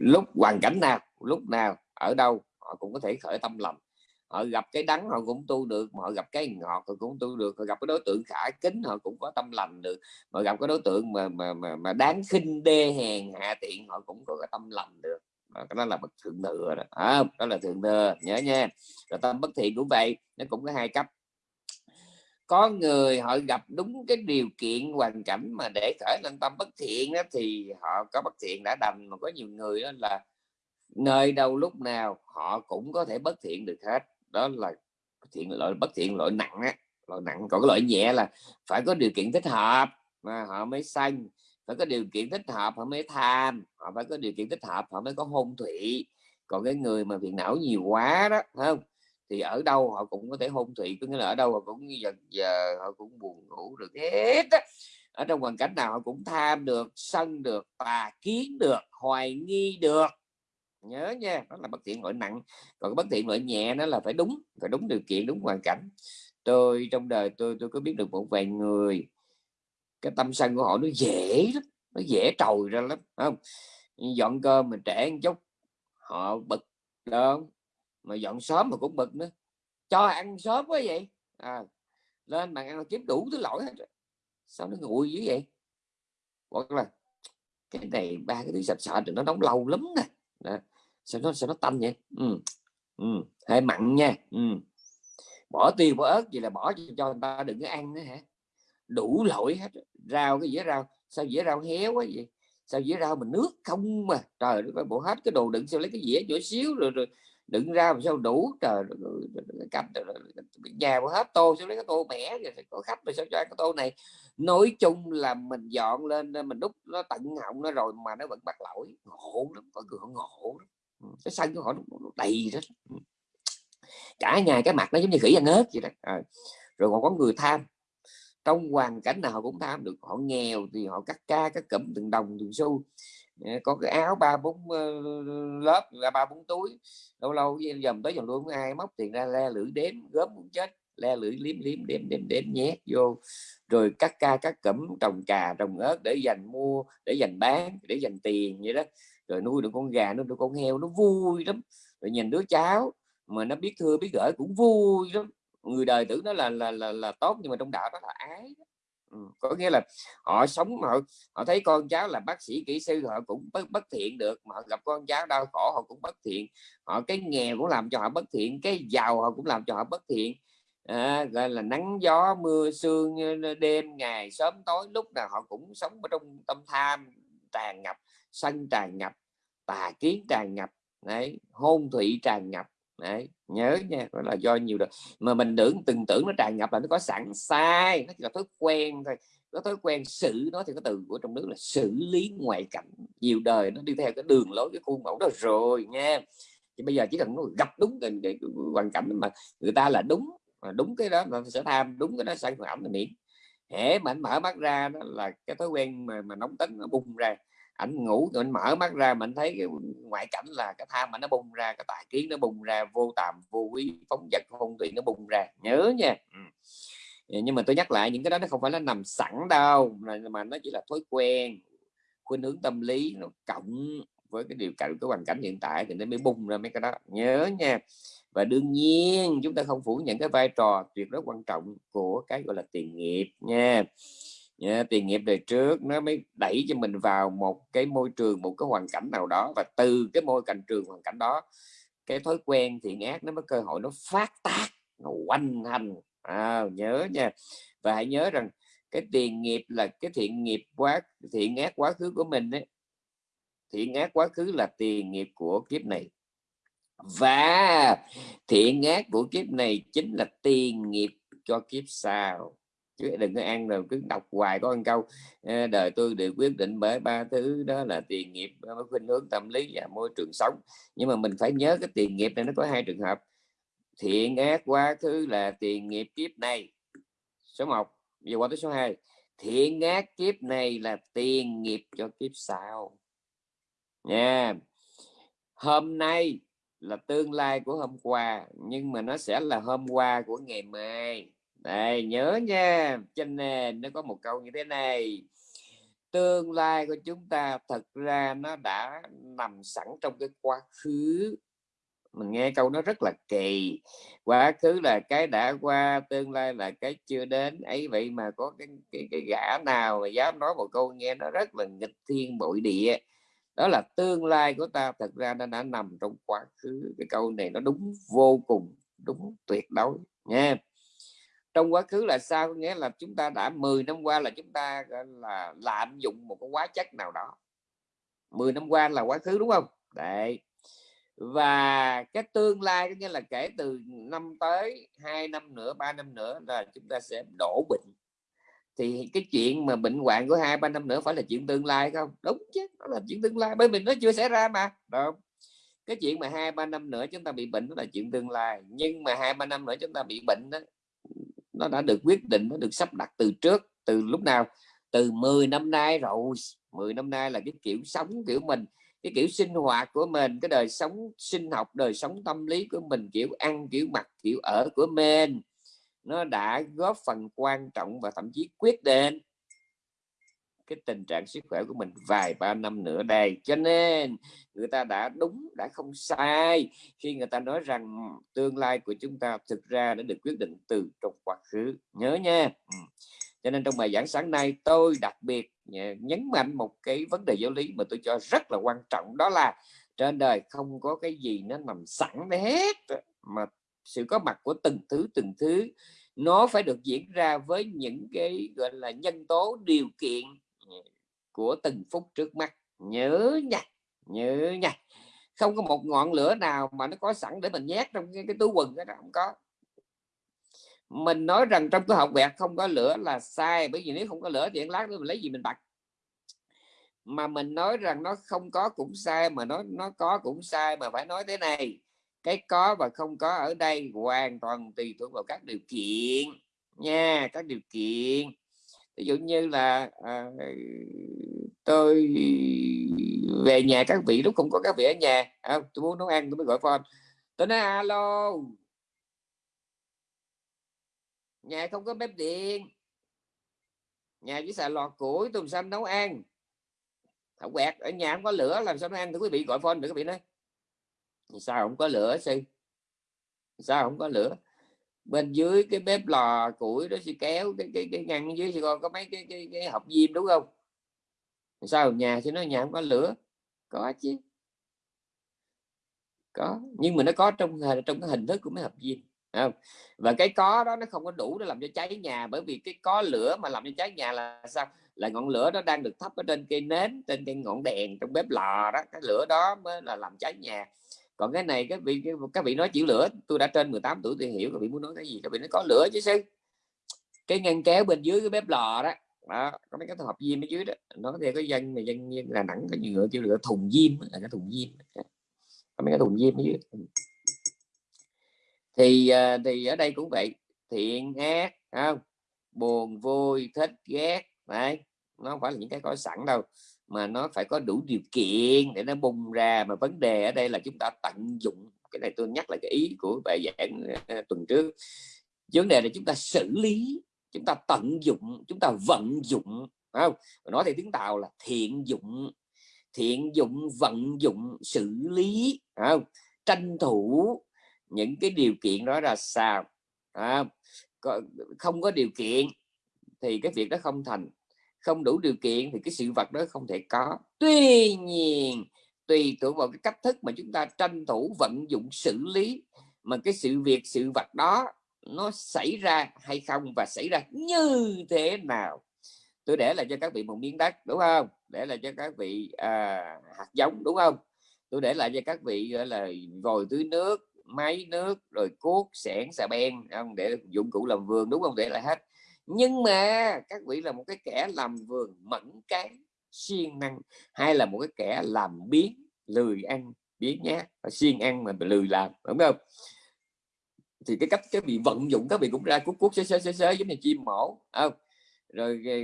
A: lúc hoàn cảnh nào lúc nào ở đâu họ cũng có thể khởi tâm lòng họ gặp cái đắng họ cũng tu được mà họ gặp cái ngọt họ cũng tu được. Họ gặp cái đối tượng khả kính họ cũng có tâm lành được. Mà gặp cái đối tượng mà mà mà, mà đáng khinh đê hèn hạ tiện họ cũng có cái tâm lành được. Cái đó là bậc thượng thừa đó. À, đó là thượng thừa nhớ nha. Rồi tâm bất thiện cũng vậy nó cũng có hai cấp. Có người họ gặp đúng cái điều kiện hoàn cảnh mà để khởi lên tâm bất thiện đó thì họ có bất thiện đã đành. Mà có nhiều người đó là nơi đâu lúc nào họ cũng có thể bất thiện được hết đó là thiện loại bất thiện loại nặng á loại nặng. Còn cái loại nhẹ là phải có điều kiện thích hợp mà họ mới sanh, phải có điều kiện thích hợp họ mới tham, họ phải có điều kiện thích hợp họ mới có hôn thủy. Còn cái người mà phiền não nhiều quá đó không? Thì ở đâu họ cũng có thể hôn thủy, có nghĩa là ở đâu họ cũng dần giờ họ cũng buồn ngủ được hết á. Ở trong hoàn cảnh nào họ cũng tham được, sân được, tà kiến được, hoài nghi được nhớ nha đó là bất thiện loại nặng. Còn bất thiện loại nhẹ nó là phải đúng phải đúng điều kiện đúng hoàn cảnh. Tôi trong đời tôi tôi có biết được một vài người cái tâm sân của họ nó dễ lắm nó dễ trồi ra lắm không? Dọn cơm mà trẻ một chút họ bực đó mà dọn sớm mà cũng bực nữa. Cho ăn sớm quá vậy. À, lên bàn ăn kiếm đủ thứ lỗi hết sao nó nguội dữ vậy? Hoặc là cái này ba cái thứ sạch sạch thì nó nóng lâu lắm nè đó. sao nó sao nó tanh vậy ừ. Ừ. hơi mặn nha ừ. bỏ tiêu, bỏ ớt gì là bỏ cho người ta đừng có ăn nữa hả đủ lỗi hết rau cái dĩa rau sao dĩa rau héo quá vậy sao dĩa rau mình nước không mà trời nó bộ hết cái đồ đựng, sao lấy cái dĩa nhỏ xíu rồi rồi đứng ra mà sao đủ, trời cặp nhà mà hết tô, sao lấy cái tô mẻ rồi có khách mà sao cho cái tô này? Nói chung là mình dọn lên mình đúc nó tận họng nó rồi mà nó vẫn bắt lỗi. Ngộ lắm có người ngộ lắm. Ừ, cái sân của họ nó đầy đó ừ. cả nhà, cái mặt nó giống như khỉ ăn ớt vậy đó. À. rồi còn có người tham. Trong hoàn cảnh nào họ cũng tham được. Họ nghèo thì họ cắt ca, cắt cụm từng đồng, từng xu. Dạ, có cái áo ba bốn lớp là ba bốn túi. Lâu lâu dầm tới dòng luôn ai móc tiền ra le lưỡi đếm gớm muốn chết. Le lưỡi liếm liếm đếm đếm đếm nhét vô. Rồi cắt ca cắt cẩm trồng cà trồng ớt để dành mua để dành bán để dành tiền vậy đó. Rồi nuôi được con gà nuôi được con heo nó vui lắm. Rồi nhìn đứa cháu mà nó biết thưa biết gửi cũng vui lắm. Người đời tưởng nó là là là, là tốt nhưng mà trong đạo đó là ái ừ. có nghĩa là họ sống họ họ thấy con cháu là bác sĩ kỹ sư họ cũng bất, bất thiện được mà họ gặp con cháu đau khổ họ cũng bất thiện họ cái nghèo cũng làm cho họ bất thiện cái giàu họ cũng làm cho họ bất thiện à, gọi là nắng gió mưa sương ờ, đêm ngày sớm tối lúc nào họ cũng sống ở trong tâm tham tràn ngập sân tràn ngập tà kiến tràn ngập đấy hôn thủy tràn ngập đấy nhớ nha đó là do nhiều đời mà mình tưởng từng tưởng nó tràn ngập là nó có sẵn sai nó chỉ là thói quen thôi. Có thói quen xử nó thì có từ của trong nước là xử lý ngoại cảnh. Nhiều đời nó đi theo cái đường lối cái khuôn mẫu đó rồi nha. Thì bây giờ chỉ cần nó gặp đúng cái, cái, cái hoàn cảnh mà người ta là đúng mà đúng cái đó mà sẽ tham đúng cái đó sản phẩm là miễn hễ mà anh mở mắt ra đó là cái thói quen mà, mà nóng tính nó bung ra ảnh ngủ rồi anh mở mắt ra mình thấy cái ngoại cảnh là cái tham mà nó bung ra cái tài kiến nó bung ra vô tàm vô quý phóng vật phong tùy nó bung ra. Nhớ nha. Ừ. nhưng mà tôi nhắc lại những cái đó nó không phải nó nằm sẵn đâu mà nó chỉ là thói quen khuynh hướng tâm lý nó cộng với cái điều kiện cái hoàn cảnh hiện tại thì nó mới bung ra mấy cái đó. Nhớ nha. Và đương nhiên chúng ta không phủ nhận cái vai trò tuyệt đối quan trọng của cái gọi là tiền nghiệp nha yeah, tiền nghiệp đời trước nó mới đẩy cho mình vào một cái môi trường một cái hoàn cảnh nào đó. Và từ cái môi cảnh trường hoàn cảnh đó cái thói quen thiện ác nó mới cơ hội nó phát tác nó quanh hành. À, nhớ nha. Và hãy nhớ rằng cái tiền nghiệp là cái thiện nghiệp quá thiện ác quá khứ của mình ấy. Thiện ác quá khứ là tiền nghiệp của kiếp này. Và thiện ác của kiếp này chính là tiền nghiệp cho kiếp sau chứ đừng có ăn rồi cứ đọc hoài có ăn câu đời tôi được quyết định bởi ba thứ, đó là tiền nghiệp khuynh hướng tâm lý và môi trường sống. Nhưng mà mình phải nhớ cái tiền nghiệp này nó có hai trường hợp. Thiện ác quá khứ là tiền nghiệp kiếp này, số 1 giờ qua tới số 2 thiện ác kiếp này là tiền nghiệp cho kiếp sau. Nha. Hôm nay là tương lai của hôm qua, nhưng mà nó sẽ là hôm qua của ngày mai đây nhớ nha trên nền nó có một câu như thế này. Tương lai của chúng ta thật ra nó đã nằm sẵn trong cái quá khứ. Mình nghe câu nó rất là kỳ. Quá khứ là cái đã qua tương lai là cái chưa đến. Ấy vậy mà có cái cái, cái gã nào mà dám nói một câu nghe nó rất là nghịch thiên bội địa. Đó là tương lai của ta thật ra nó đã nằm trong quá khứ. Cái câu này nó đúng vô cùng đúng tuyệt đối nha trong quá khứ là sao? Nghĩa là chúng ta đã 10 năm qua là chúng ta là, lạm dụng một cái hóa chất nào đó. 10 năm qua là quá khứ, đúng không? Đấy. Và cái tương lai, có nghĩa là kể từ năm tới, hai năm nữa, ba năm nữa là chúng ta sẽ đổ bệnh. Thì cái chuyện mà bệnh hoạn của hai, ba năm nữa phải là chuyện tương lai không? Đúng chứ đó là chuyện tương lai, bởi vì nó chưa xảy ra mà, đúng cái chuyện mà hai, ba năm nữa chúng ta bị bệnh đó là chuyện tương lai, nhưng mà hai, ba năm nữa chúng ta bị bệnh đó nó đã được quyết định, nó được sắp đặt từ trước, từ lúc nào? Từ 10 năm nay rồi. 10 năm nay là cái kiểu sống kiểu mình, cái kiểu sinh hoạt của mình, cái đời sống sinh học, đời sống tâm lý của mình, kiểu ăn, kiểu mặc, kiểu ở của mình. Nó đã góp phần quan trọng và thậm chí quyết định cái tình trạng sức khỏe của mình vài ba năm nữa đây. Cho nên, người ta đã đúng, đã không sai khi người ta nói rằng tương lai của chúng ta thực ra đã được quyết định từ trong quá khứ. Nhớ nha. Ừ. Cho nên trong bài giảng sáng nay, tôi đặc biệt nhấn mạnh một cái vấn đề giáo lý mà tôi cho rất là quan trọng, đó là trên đời không có cái gì nó nằm sẵn hết mà sự có mặt của từng thứ từng thứ, nó phải được diễn ra với những cái, gọi là, nhân tố, điều kiện của từng phút trước mắt. Nhớ nha nhớ nha không có một ngọn lửa nào mà nó có sẵn để mình nhét trong cái, cái túi quần đó không có. Mình nói rằng trong cái học vẹt không có lửa là sai bởi vì nếu không có lửa thì lát nữa mình lấy gì mình bật. Mà mình nói rằng nó không có cũng sai mà nó nó có cũng sai mà phải nói thế này. Cái có và không có ở đây hoàn toàn tùy thuộc vào các điều kiện nha các điều kiện ví dụ như là à, tôi về nhà các vị lúc không có các vị ở nhà à, tôi muốn nấu ăn tôi mới gọi phone. Tôi nói alo. Nhà không có bếp điện. Nhà chỉ xài lò củi tôi làm sao nấu ăn? Thảo quẹt ở nhà không có lửa làm sao nấu ăn? Thì quý vị gọi phone được quý vị nói. Sao không có lửa sư? Sao không có lửa? Bên dưới cái bếp lò củi đó sẽ kéo cái cái cái ngăn dưới sẽ coi có mấy cái cái, cái hộp diêm đúng không? Sao nhà thì nó nhà không có lửa? Có chứ. Có nhưng mà nó có trong trong cái hình thức của mấy hộp diêm không? và cái có đó nó không có đủ để làm cho cháy nhà bởi vì cái có lửa mà làm cho cháy nhà là sao? Là ngọn lửa nó đang được thắp ở trên cây nến trên cây ngọn đèn trong bếp lò đó cái lửa đó mới là làm cháy nhà còn cái này các vị các vị nói chịu lửa tôi đã trên 18 tuổi tôi hiểu các vị muốn nói cái gì các vị nói có lửa chứ sư. Cái ngăn kéo bên dưới cái bếp lò đó đó có mấy cái hộp diêm ở dưới đó. Nó thì cái dân này dân, dân là nặng cái nhựa kêu lửa thùng diêm là cái thùng diêm. Có mấy cái thùng diêm ở dưới. Thì à, thì ở đây cũng vậy thiện ác không? Buồn vui thích ghét đấy. Nó không phải là những cái có sẵn đâu mà nó phải có đủ điều kiện để nó bung ra. Mà vấn đề ở đây là chúng ta tận dụng, cái này tôi nhắc lại cái ý của bài giảng ờ, tuần trước. Vấn đề là chúng ta xử lý, chúng ta tận dụng, chúng ta vận dụng không? Nói thì tiếng tàu là thiện dụng thiện dụng, vận dụng, xử lý không? Tranh thủ những cái điều kiện đó là sao không có điều kiện thì cái việc đó không thành không đủ điều kiện thì cái sự vật đó không thể có. Tuy nhiên tùy thuộc vào cái cách thức mà chúng ta tranh thủ vận dụng xử lý mà cái sự việc sự vật đó nó xảy ra hay không và xảy ra như thế nào. Tôi để lại cho các vị một miếng đất đúng không? Để lại cho các vị à, hạt giống đúng không? Tôi để lại cho các vị gọi là vòi tưới nước máy nước rồi cuốc xẻng xà beng, không để dụng cụ làm vườn đúng không? Để lại hết nhưng mà các vị là một cái kẻ làm vườn mẫn cái siêng năng, hay là một cái kẻ làm biến lười ăn biến nhé siêng ăn mà lười làm, đúng không? Thì cái cách cái bị vận dụng các vị cũng ra cuốc cuốc xế xế xế xế giống như chim mổ không? Rồi ờ,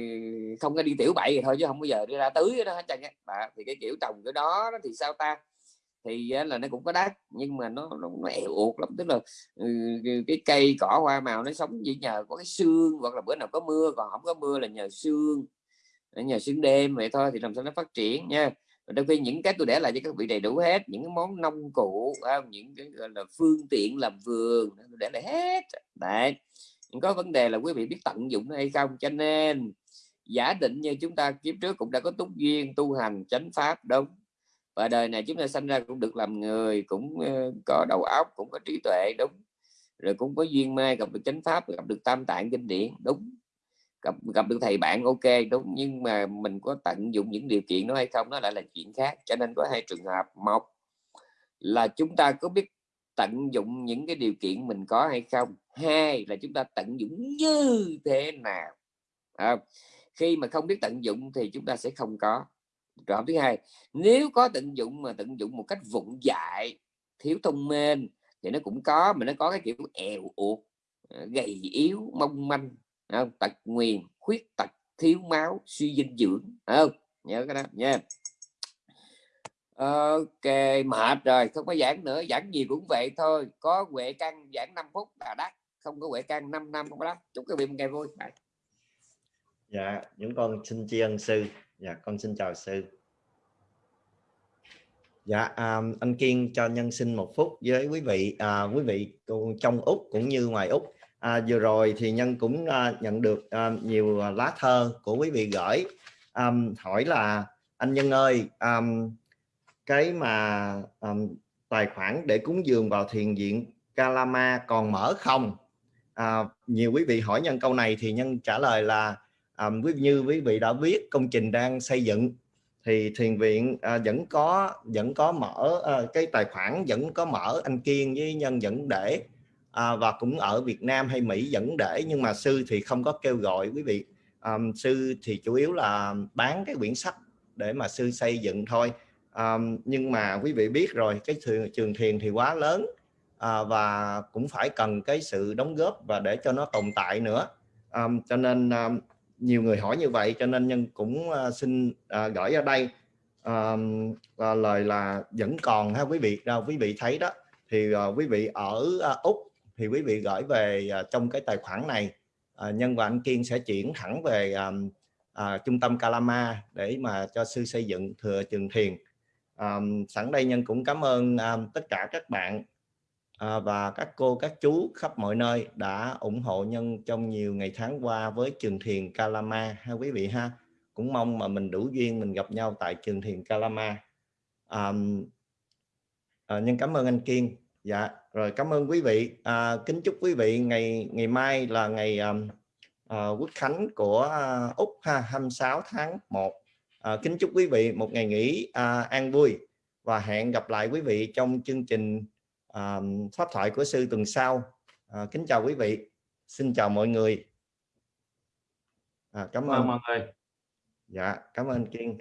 A: không có đi tiểu bậy thì thôi chứ không bao giờ đi ra tưới đó hết trơn á. Thì cái kiểu trồng cái đó thì sao ta? Thì à, là nó cũng có đắt nhưng mà nó nó, nó eo uột lắm. Tức là ừ, ừ, cái cây cỏ hoa màu nó sống chỉ nhờ có cái xương hoặc là bữa nào có mưa còn không có mưa là nhờ xương ờ, nhờ xương đêm vậy thôi thì làm sao nó phát triển nha. Đôi khi những cái tôi để lại cho các vị đầy đủ hết những cái món nông cụ không? những cái gọi là phương tiện làm vườn tôi để lại hết. Đấy nhưng có vấn đề là quý vị biết tận dụng hay không? Cho nên giả định như chúng ta kiếp trước cũng đã có túc duyên tu hành chánh pháp đúng và đời này chúng ta sanh ra cũng được làm người cũng ờ, có đầu óc cũng có trí tuệ đúng. Rồi cũng có duyên may gặp được chánh pháp gặp được tam tạng kinh điển đúng. Gặp gặp được thầy bạn ok đúng. Nhưng mà mình có tận dụng những điều kiện đó hay không nó lại là chuyện khác. Cho nên có hai trường hợp. Một là chúng ta có biết tận dụng những cái điều kiện mình có hay không? Hai là chúng ta tận dụng như thế nào? À, khi mà không biết tận dụng thì chúng ta sẽ không có trường thứ hai, nếu có tận dụng mà tận dụng một cách vụng dại, thiếu thông minh, thì nó cũng có, mà nó có cái kiểu èo uột ờ, gầy yếu, mong manh không? tật nguyền, khuyết tật, thiếu máu, suy dinh dưỡng không? Nhớ cái đó nha. Ok, mệt rồi, không có giảng nữa, giảng gì cũng vậy thôi. Có huệ căn giảng 5 phút là đắt không có huệ căn 5 năm không có đắt chúc các vị một ngày vui. Bye.
B: dạ những con xin tri ân sư dạ con xin chào sư. Dạ um, anh kiên cho nhân sinh một phút với quý vị. À, quý vị trong úc cũng như ngoài úc. À, vừa rồi thì nhân cũng uh, nhận được uh, nhiều lá thơ của quý vị gửi. Um, hỏi là anh nhân ơi um, cái mà um, tài khoản để cúng dường vào thiền viện Kalama còn mở không? À, nhiều quý vị hỏi nhân câu này thì nhân trả lời là um, như quý vị đã biết công trình đang xây dựng thì thiền viện à, vẫn có vẫn có mở à, cái tài khoản vẫn có mở anh kiên với nhân vẫn để. À, và cũng ở Việt Nam hay Mỹ vẫn để nhưng mà sư thì không có kêu gọi quý vị. À, sư thì chủ yếu là bán cái quyển sách để mà sư xây dựng thôi. À, nhưng mà quý vị biết rồi cái trường thiền thì quá lớn à, và cũng phải cần cái sự đóng góp và để cho nó tồn tại nữa. À, cho nên à, nhiều người hỏi như vậy cho nên nhân cũng à, xin à, gửi ở đây. À, lời là vẫn còn ha quý vị. Đâu quý vị thấy đó thì à, quý vị ở à, úc thì quý vị gửi về à, trong cái tài khoản này. À, nhân và anh kiên sẽ chuyển thẳng về à, à, trung tâm Kalama để mà cho sư xây dựng thừa trường thiền. Um, sẵn đây nhân cũng cảm ơn um, tất cả các bạn à, và các cô các chú khắp mọi nơi đã ủng hộ nhân trong nhiều ngày tháng qua với trường thiền Kalama ha quý vị ha? Cũng mong mà mình đủ duyên mình gặp nhau tại trường thiền Kalama. À, à, nhân cảm ơn anh Kiên. Dạ rồi cảm ơn quý vị. À, kính chúc quý vị ngày ngày mai là ngày à, à, quốc khánh của à, úc ha 26 tháng 1 à, ờ, kính chúc quý vị một ngày nghỉ à, an vui và hẹn gặp lại quý vị trong chương trình à, pháp thoại của sư tuần sau. À, kính chào quý vị. Xin chào mọi người. À, cảm ơn.
C: mọi người.
B: Dạ cảm ơn kiên